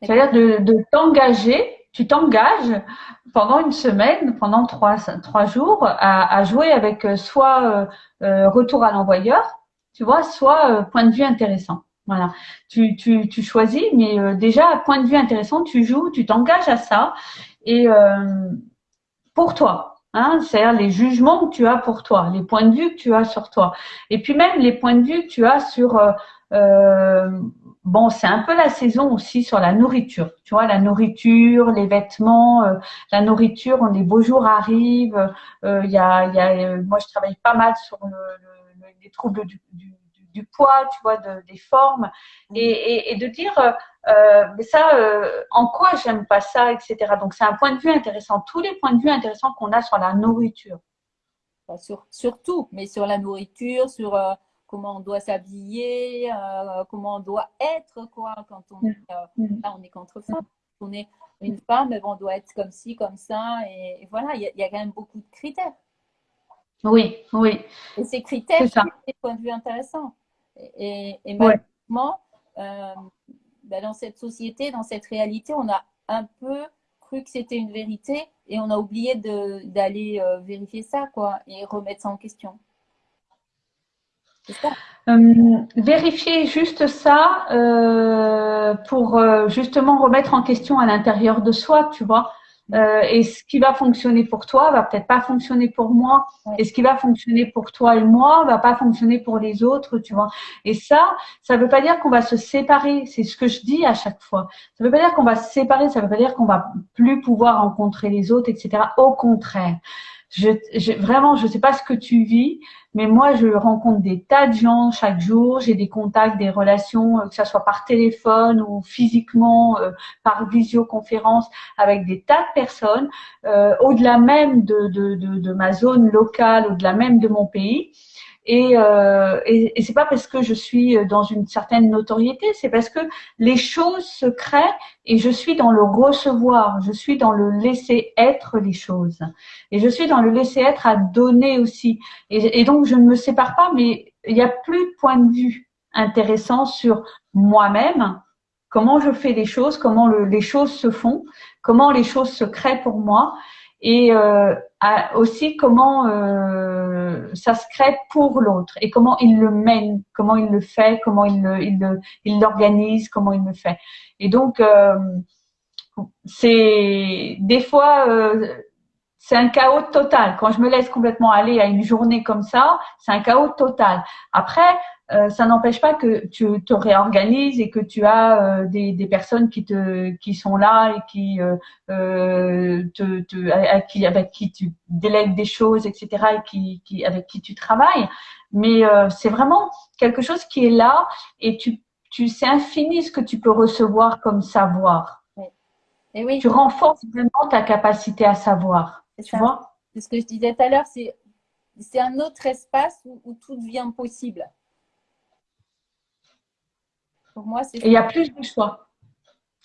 C'est-à-dire de, de t'engager, tu t'engages pendant une semaine, pendant trois trois jours à, à jouer avec soit retour à l'envoyeur, tu vois, soit point de vue intéressant. Voilà. Tu, tu, tu choisis, mais euh, déjà, point de vue intéressant, tu joues, tu t'engages à ça. Et euh, pour toi, hein, c'est-à-dire les jugements que tu as pour toi, les points de vue que tu as sur toi. Et puis même les points de vue que tu as sur euh, bon, c'est un peu la saison aussi sur la nourriture. Tu vois, la nourriture, les vêtements, euh, la nourriture, on, les beaux jours arrivent. Euh, Il y, a, y a, moi, je travaille pas mal sur le, le, les troubles du, du, du, poids, tu vois, de, des formes, et, et, et de dire, euh, mais ça, euh, en quoi j'aime pas ça, etc. Donc, c'est un point de vue intéressant. Tous les points de vue intéressants qu'on a sur la nourriture. Sur, sur tout, mais sur la nourriture, sur comment on doit s'habiller, euh, comment on doit être, quoi, quand on, mm. euh, mm. là, on est contre femme. On est une femme, on doit être comme ci, comme ça, et, voilà, il y, a quand même beaucoup de critères. Oui, oui. Et ces critères, c'est des points de vue intéressants. Et, et malheureusement, euh, ben, dans cette société, dans cette réalité, on a un peu cru que c'était une vérité et on a oublié d'aller vérifier ça, quoi, et remettre ça en question. Euh, vérifier juste ça euh, pour euh, justement remettre en question à l'intérieur de soi, tu vois. Euh, et ce qui va fonctionner pour toi va peut-être pas fonctionner pour moi. Et ce qui va fonctionner pour toi et moi va pas fonctionner pour les autres, tu vois. Et ça, ça veut pas dire qu'on va se séparer. C'est ce que je dis à chaque fois. Ça veut pas dire qu'on va se séparer. Ça veut pas dire qu'on va plus pouvoir rencontrer les autres, etc. Au contraire. Je, je, vraiment, je sais pas ce que tu vis, mais moi, je rencontre des tas de gens chaque jour. J'ai des contacts, des relations, euh, que ce soit par téléphone ou physiquement, euh, par visioconférence, avec des tas de personnes, euh, au-delà même de, de, de, de, ma zone locale, au-delà même de mon pays. Et, euh, et, c'est pas parce que je suis dans une certaine notoriété, c'est parce que les choses se créent et je suis dans le recevoir, je suis dans le laisser être les choses. Et je suis dans le laisser être à donner aussi. Et, donc je ne me sépare pas, mais il n'y a plus de point de vue intéressant sur moi-même, comment je fais les choses, comment le, les choses se font, comment les choses se créent pour moi et euh, aussi comment euh, ça se crée pour l'autre et comment il le mène, comment il le fait, comment il le, il le, il l'organise, comment il le fait. Et donc euh, c'est des fois euh, c'est un chaos total. Quand je me laisse complètement aller à une journée comme ça, c'est un chaos total. Après, ça n'empêche pas que tu te réorganises et que tu as euh, des, des, personnes qui te qui sont là et qui euh, euh te, qui, avec qui tu délègues des choses, etc. et qui, qui avec qui tu travailles. Mais c'est vraiment quelque chose qui est là et tu tu c'est infini ce que tu peux recevoir comme savoir. Oui. Et oui. Tu renforces vraiment ta capacité à savoir. Tu vois? C'est ce que je disais tout à l'heure, c'est c'est un autre espace où, où tout devient possible moi, c'est. Il y a plus de choix.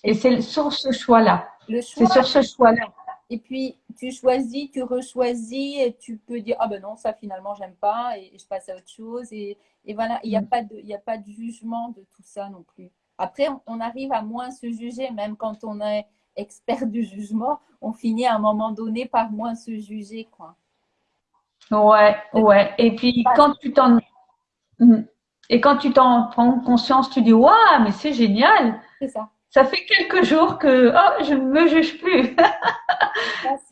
Et c'est sur ce choix-là. C'est sur ce choix-là. Et puis, tu choisis, tu rechoisis et tu peux dire Ah ben non, ça finalement, j'aime pas et, je passe à autre chose. Et, et voilà, il n'y a, mm. pas de, a pas de jugement de tout ça non plus. Après, on, arrive à moins se juger, même quand on est expert du jugement, on finit à un moment donné par moins se juger. Quoi. Ouais, ouais. Et puis, quand tu t'en. Et quand tu t'en prends conscience, tu dis Waouh, mais c'est génial C'est ça. Ça fait quelques jours que oh, je ne me juge plus.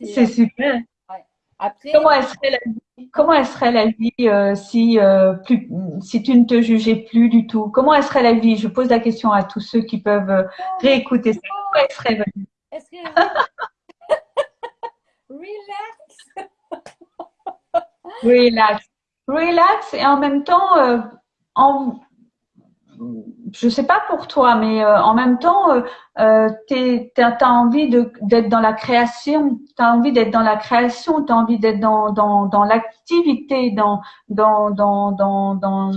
c'est super. Ouais. Après, comment elle serait la vie, comment elle serait la vie euh, si, euh, plus, si tu ne te jugeais plus du tout? Comment elle serait la vie? Je pose la question à tous ceux qui peuvent euh, réécouter ça. Comment elle serait la vie Relax. Relax. Relax et en même temps en, je sais pas pour toi, mais euh, en même temps, euh, euh tu as envie d'être dans la création, tu as envie d'être dans la création, tu as envie d'être dans, dans, dans l'activité, dans, dans, dans, dans, dans,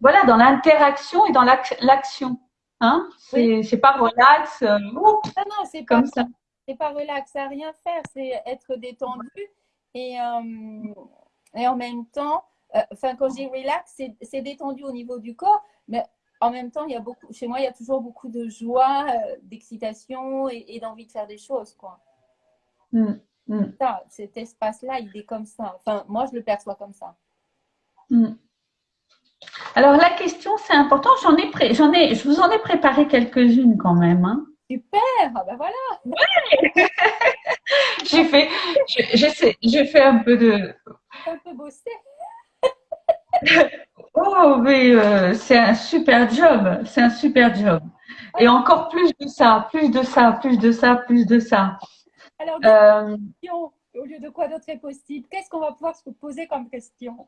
voilà, dans l'interaction et dans l'action. Hein c'est pas relax. Euh, non, non, c'est comme ça. C'est pas relax à rien faire, c'est être détendu et, et en même temps enfin, quand je dis relax, c'est détendu au niveau du corps, mais en même temps, il y a beaucoup, chez moi, il y a toujours beaucoup de joie, euh, d'excitation et, d'envie de faire des choses, quoi. Mm, mm. Ça, cet espace-là, il est comme ça. Enfin, moi, je le perçois comme ça. Mm. Alors, la question, c'est important. J'en ai, j'en ai, je vous en ai préparé quelques-unes quand même. Hein. Super, ah ben voilà. Ouais. j'ai fait, j'ai fait un peu de. Un peu bossé. Oh oui, euh, c'est un super job, c'est un super job. Et encore plus de ça, plus de ça, plus de ça, plus de ça. Alors, euh, au lieu de quoi d'autre est possible Qu'est-ce qu'on va pouvoir se poser comme question?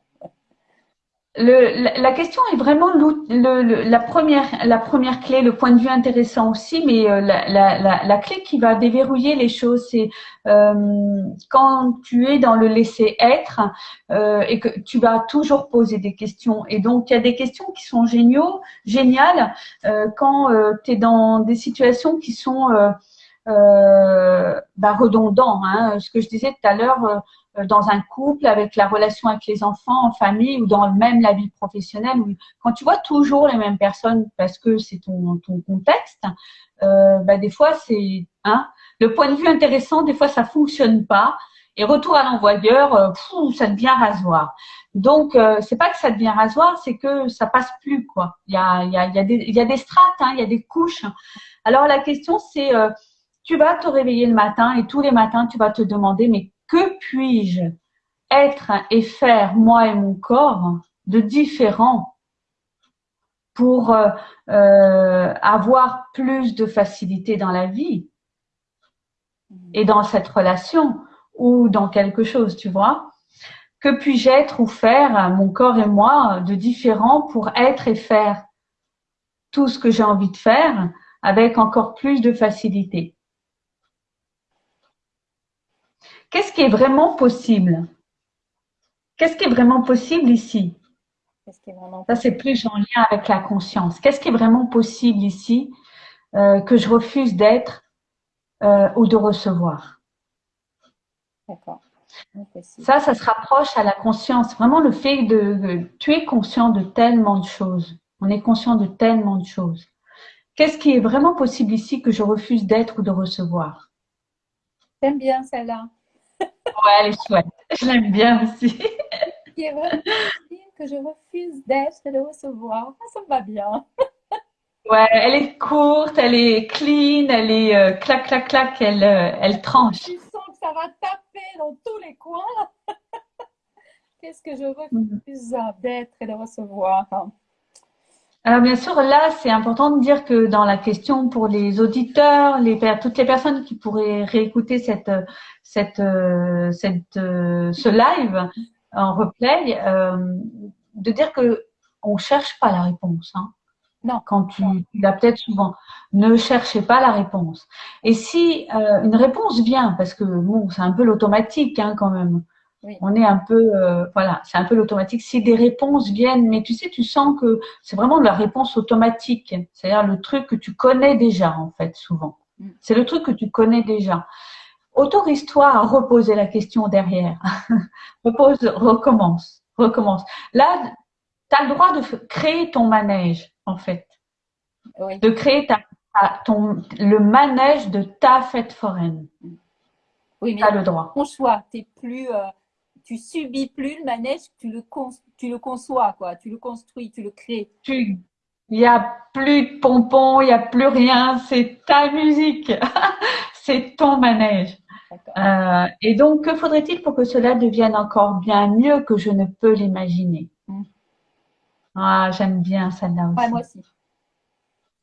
Le, la, question est vraiment le, la, première, la première clé, le point de vue intéressant aussi, mais euh, la, la, la, clé qui va déverrouiller les choses, c'est euh, quand tu es dans le laisser être euh, et que tu vas toujours poser des questions. Et donc, il y a des questions qui sont géniaux, géniales euh, quand euh, tu es dans des situations qui sont bah, redondantes. Hein. Ce que je disais tout à l'heure euh, dans un couple, avec la relation avec les enfants, en famille ou dans même la vie professionnelle. quand tu vois toujours les mêmes personnes parce que c'est ton, ton contexte, euh, bah des fois c'est hein, le point de vue intéressant, des fois ça fonctionne pas. Et retour à l'envoyeur, euh, ça devient rasoir. Donc euh, c'est pas que ça devient rasoir, c'est que ça passe plus quoi. Il y a, y a, y a, des, y a des strates, hein, il y a des couches. Alors la question c'est, euh, tu vas te réveiller le matin et tous les matins tu vas te demander mais que puis-je être et faire, moi et mon corps, de différent pour euh, euh, avoir plus de facilité dans la vie et dans cette relation ou dans quelque chose, tu vois? Que puis-je être ou faire, mon corps et moi, de différent pour être et faire tout ce que j'ai envie de faire avec encore plus de facilité? Qu'est-ce qui est vraiment possible? Qu'est-ce qui est vraiment possible ici? Ça, c'est plus en lien avec la conscience. Qu'est-ce qui est vraiment possible ici euh, que je refuse d'être euh, ou de recevoir? D'accord. Ça, ça se rapproche à la conscience. Vraiment le fait de, tu es conscient de tellement de choses. On est conscient de tellement de choses. Qu'est-ce qui est vraiment possible ici que je refuse d'être ou de recevoir? J'aime bien celle-là. Ouais, elle est chouette. Je l'aime bien aussi. Qui est vraiment que je refuse d'être et de recevoir. Ça me va bien. Ouais, elle est courte, elle est clean, elle est euh, clac, clac, clac, elle, euh, elle tranche. Tu sens que ça va taper dans tous les coins. Qu'est-ce que je refuse mhm. d'être et de recevoir? Alors bien sûr, là, c'est important de dire que dans la question pour les auditeurs, les, toutes les personnes qui pourraient réécouter cette, cette, euh, cette, euh, ce live en replay, euh, de dire que on cherche pas la réponse. Hein. Non. Quand tu, tu l'as peut-être souvent, ne cherchez pas la réponse. Et si une réponse vient, parce que bon, c'est un peu l'automatique hein, quand même. On est un peu, euh, voilà, c'est un peu l'automatique. Si des réponses viennent, mais tu sais, tu sens que c'est vraiment de la réponse automatique. C'est-à-dire le truc que tu connais déjà, en fait, souvent. Mm. C'est le truc que tu connais déjà. Autorise-toi à reposer la question derrière. Repose, recommence, recommence. Là, tu as le droit de créer ton manège, en fait. De créer ta, ton, le manège de ta fête foraine. Oui, mais as le droit. Ton choix, t'es plus, euh, tu subis plus le manège, tu le, tu le conçois, quoi. Tu le construis, tu le crées. il n'y a plus de pompons, il n'y a plus rien. C'est ta musique. c'est ton manège. Euh, et donc, que faudrait-il pour que cela devienne encore bien mieux que je ne peux l'imaginer? Mm. Ah, j'aime bien celle-là aussi. moi aussi.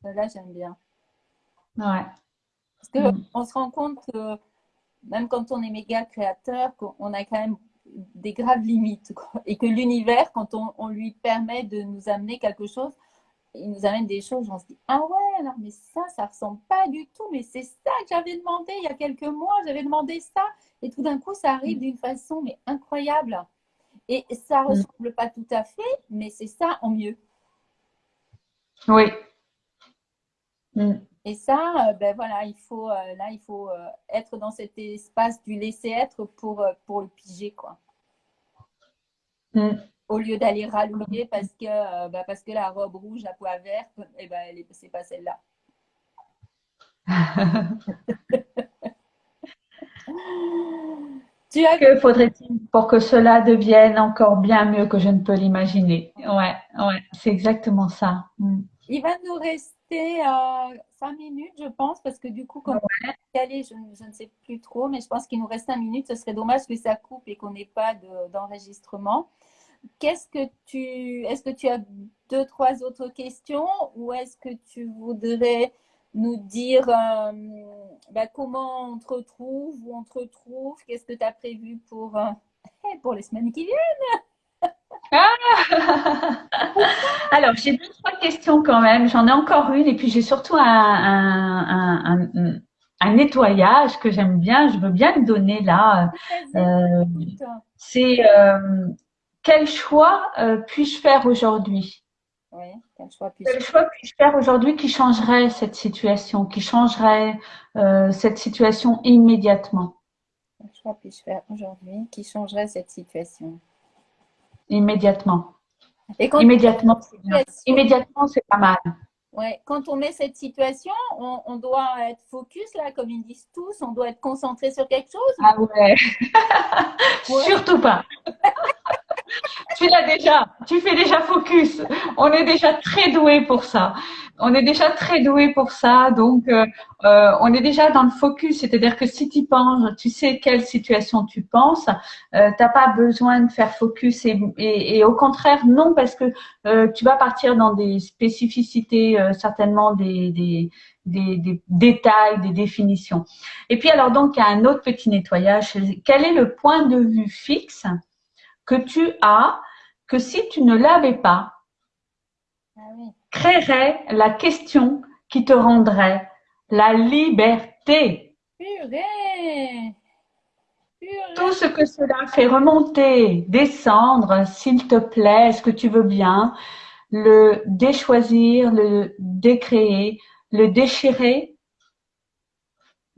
Celle-là, j'aime bien. Ouais. Parce qu'on on se rend compte, même quand on est méga créateur, qu'on a quand même des graves limites. Et que l'univers, quand on, lui permet de nous amener quelque chose, il nous amène des choses, on se dit Ah ouais, alors mais ça, ça ressemble pas du tout, mais c'est ça que j'avais demandé il y a quelques mois, j'avais demandé ça. Et tout d'un coup, ça arrive d'une façon mais incroyable. Et ça mm. ressemble pas tout à fait, mais c'est ça en mieux. Oui. Mm. Et ça, euh, ben voilà, il faut, euh, là, il faut euh, être dans cet espace du laisser être pour, pour le piger, quoi. Mm. Au lieu d'aller rallouer parce que, bah, parce que la robe rouge, la poids verte, eh ben, c'est pas celle-là. tu as... Que faudrait-il pour que cela devienne encore bien mieux que je ne peux l'imaginer? Ouais, ouais, c'est exactement ça. Mm. Il va nous rester euh, cinq minutes, je pense, parce que du coup, comme on est je, je, ne sais plus trop, mais je pense qu'il nous reste cinq minutes. Ce serait dommage que ça coupe et qu'on n'ait pas d'enregistrement. qu'est-ce que tu, est-ce que tu as deux, trois autres questions ou est-ce que tu voudrais nous dire euh, bah, comment on te retrouve, où on te retrouve, qu'est-ce que tu as prévu pour, euh, pour les semaines qui viennent? Ah Alors, j'ai deux, trois questions quand même. J'en ai encore une et puis j'ai surtout un, un, nettoyage que j'aime bien. Je veux bien le donner là. Euh, c'est quel choix puis-je faire aujourd'hui? Oui, quel choix puis-je faire aujourd'hui qui changerait cette situation, qui changerait euh, cette situation immédiatement? Quel choix puis-je faire aujourd'hui qui changerait cette situation? Immédiatement. Et immédiatement, c'est Immédiatement, c'est pas mal. Ouais, quand on met cette situation, on, doit être focus, là, comme ils disent tous, on doit être concentré sur quelque chose? Ah ouais. Surtout pas. tu l'as déjà, tu fais déjà focus. On est déjà très doué pour ça. On est déjà très doué pour ça, donc euh, euh, on est déjà dans le focus. C'est-à-dire que si tu penses, tu sais quelle situation tu penses, euh, t'as pas besoin de faire focus et, au contraire non parce que euh, tu vas partir dans des spécificités certainement des, des des, des, détails, des définitions. Et puis alors donc il y a un autre petit nettoyage. Quel est le point de vue fixe que tu as que si tu ne l'avais pas, ah créerait la question qui te rendrait la liberté. Purée. Tout ce que cela fait remonter, descendre, s'il te plaît, est-ce que tu veux bien, le déchoisir, le décréer, le déchirer?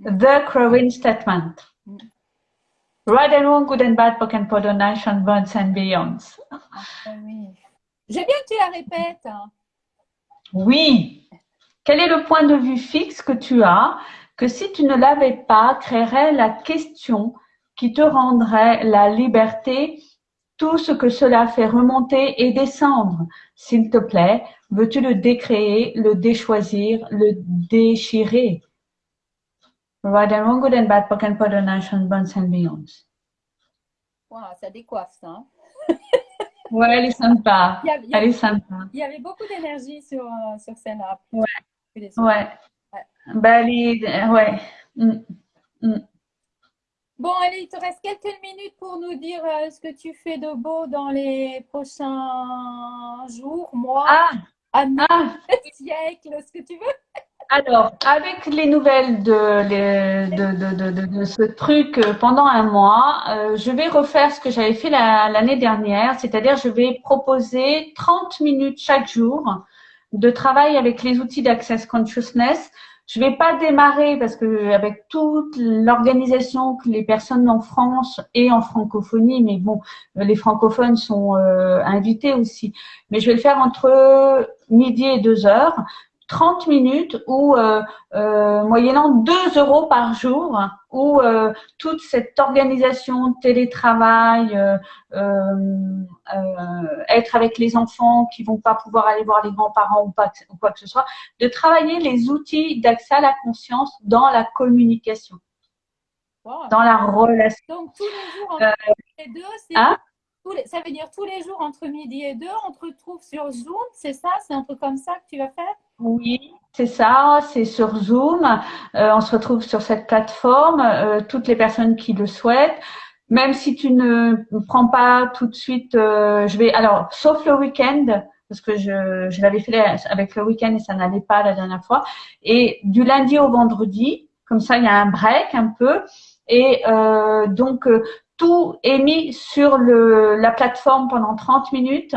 The Crowing Statement. Right and wrong, good and bad, poken nation, bonds and beyonds. Ah oui. J'ai bien que tu la répètes. Hein. Oui. Quel est le point de vue fixe que tu as que si tu ne l'avais pas, créerait la question qui te rendrait la liberté, tout ce que cela fait remonter et descendre? S'il te plaît, veux-tu le décréer, le déchoisir, le déchirer? Right and wrong, good and bad, pock and nation, bonds and beyonds. Wow, ça décoiffe ça. Hein. ouais, elle est sympa. Il y avait, elle est sympa. Il y avait beaucoup d'énergie sur, sur celle-là. Ouais. Ouais. ouais. Bah, elle est, ouais. Mm. Mm. Bon, allez, il te reste quelques minutes pour nous dire euh, ce que tu fais de beau dans les prochains jours, mois, ah. années, ah. siècles, ce que tu veux. Alors, avec les nouvelles de, de, de, de, ce truc euh, pendant un mois, euh, je vais refaire ce que j'avais fait l'année dernière, c'est-à-dire je vais proposer 30 minutes chaque jour de travail avec les outils d'Access Consciousness. Je vais pas démarrer parce que avec toute l'organisation que les personnes en France et en francophonie, mais bon, les francophones sont euh, invités aussi. Mais je vais le faire entre midi et deux heures. 30 minutes ou euh, euh, moyennant 2 euros par jour, où euh, toute cette organisation, télétravail, être avec les enfants qui vont pas pouvoir aller voir les grands-parents ou, pas, ou quoi que ce soit, de travailler les outils d'accès à la conscience dans la communication, dans la relation. Donc tous les jours entre les deux, c'est hein? ça veut dire tous les jours entre midi et deux, on te retrouve sur Zoom, c'est ça? C'est un truc comme ça que tu vas faire? Oui, c'est ça, c'est sur Zoom. Euh, on se retrouve sur cette plateforme, euh, toutes les personnes qui le souhaitent. Même si tu ne prends pas tout de suite, euh, je vais alors sauf le week-end parce que je, je l'avais fait avec le week-end et ça n'allait pas la dernière fois. Et du lundi au vendredi, comme ça il y a un break un peu. Et donc tout est mis sur le, la plateforme pendant 30 minutes,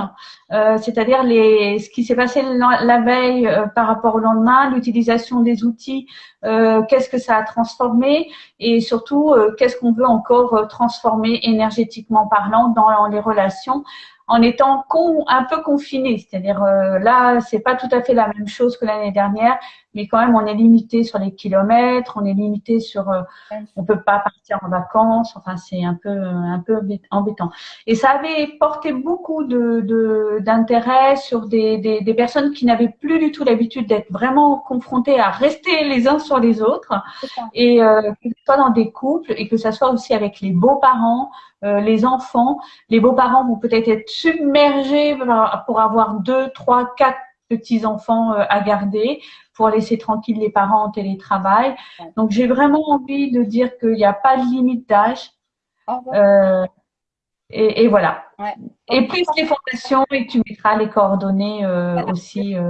euh, c'est-à-dire ce qui s'est passé la, veille euh, par rapport au lendemain, l'utilisation des outils, euh, qu'est-ce que ça a transformé et surtout euh, qu'est-ce qu'on veut encore euh, transformer énergétiquement parlant dans les relations en étant un peu confiné. C'est-à-dire là, c'est pas tout à fait la même chose que l'année dernière, mais quand même on est limité sur les kilomètres, on est limité sur, euh, on peut pas partir en vacances. Enfin, c'est un peu un peu embêtant. Et ça avait porté beaucoup d'intérêt sur des, des, des personnes qui n'avaient plus du tout l'habitude d'être vraiment confrontées à rester les uns sur les autres, et euh, que ce soit dans des couples et que ce soit aussi avec les beaux-parents, euh, les enfants. Les beaux-parents vont peut-être être submergés pour avoir deux, trois, quatre petits-enfants euh, à garder pour laisser tranquille les parents en télétravail. Donc, j'ai vraiment envie de dire qu'il n'y a pas de limite d'âge. Euh, et, et, voilà. Ouais. Et plus les fondations, et tu mettras les coordonnées euh, aussi. Euh.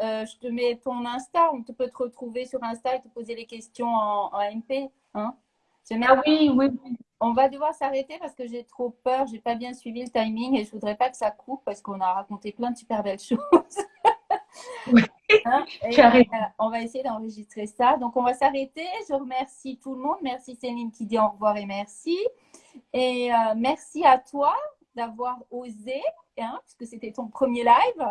Je te mets ton Insta, on te peut te retrouver sur Insta et te poser les questions en, en MP. Hein ah oui, oui. On va devoir s'arrêter parce que j'ai trop peur, j'ai pas bien suivi le timing et je voudrais pas que ça coupe parce qu'on a raconté plein de super belles choses. Oui. Hein, euh, on va essayer d'enregistrer ça. Donc, on va s'arrêter. Je remercie tout le monde. Merci Céline qui dit au revoir et merci. Et euh, merci à toi d'avoir osé, hein, puisque c'était ton premier live.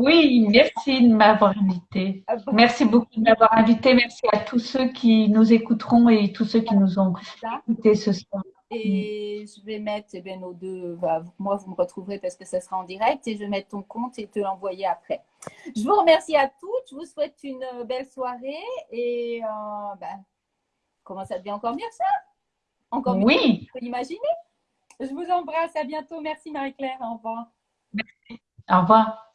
Oui, merci de m'avoir invité. Ah merci beaucoup de m'avoir invité. Merci à tous ceux qui nous écouteront et tous ceux qui nous ont écoutés ce soir. Et je vais mettre eh bien, nos deux. Bah, moi, vous me retrouverez parce que ça sera en direct et je vais mettre ton compte et te l'envoyer après. Je vous remercie à toutes. Je vous souhaite une belle soirée et euh, bah, comment ça devient encore mieux ça? Encore mieux Oui. L'imaginer? Je vous embrasse. À bientôt. Merci Marie-Claire. Au revoir. Merci. Au revoir.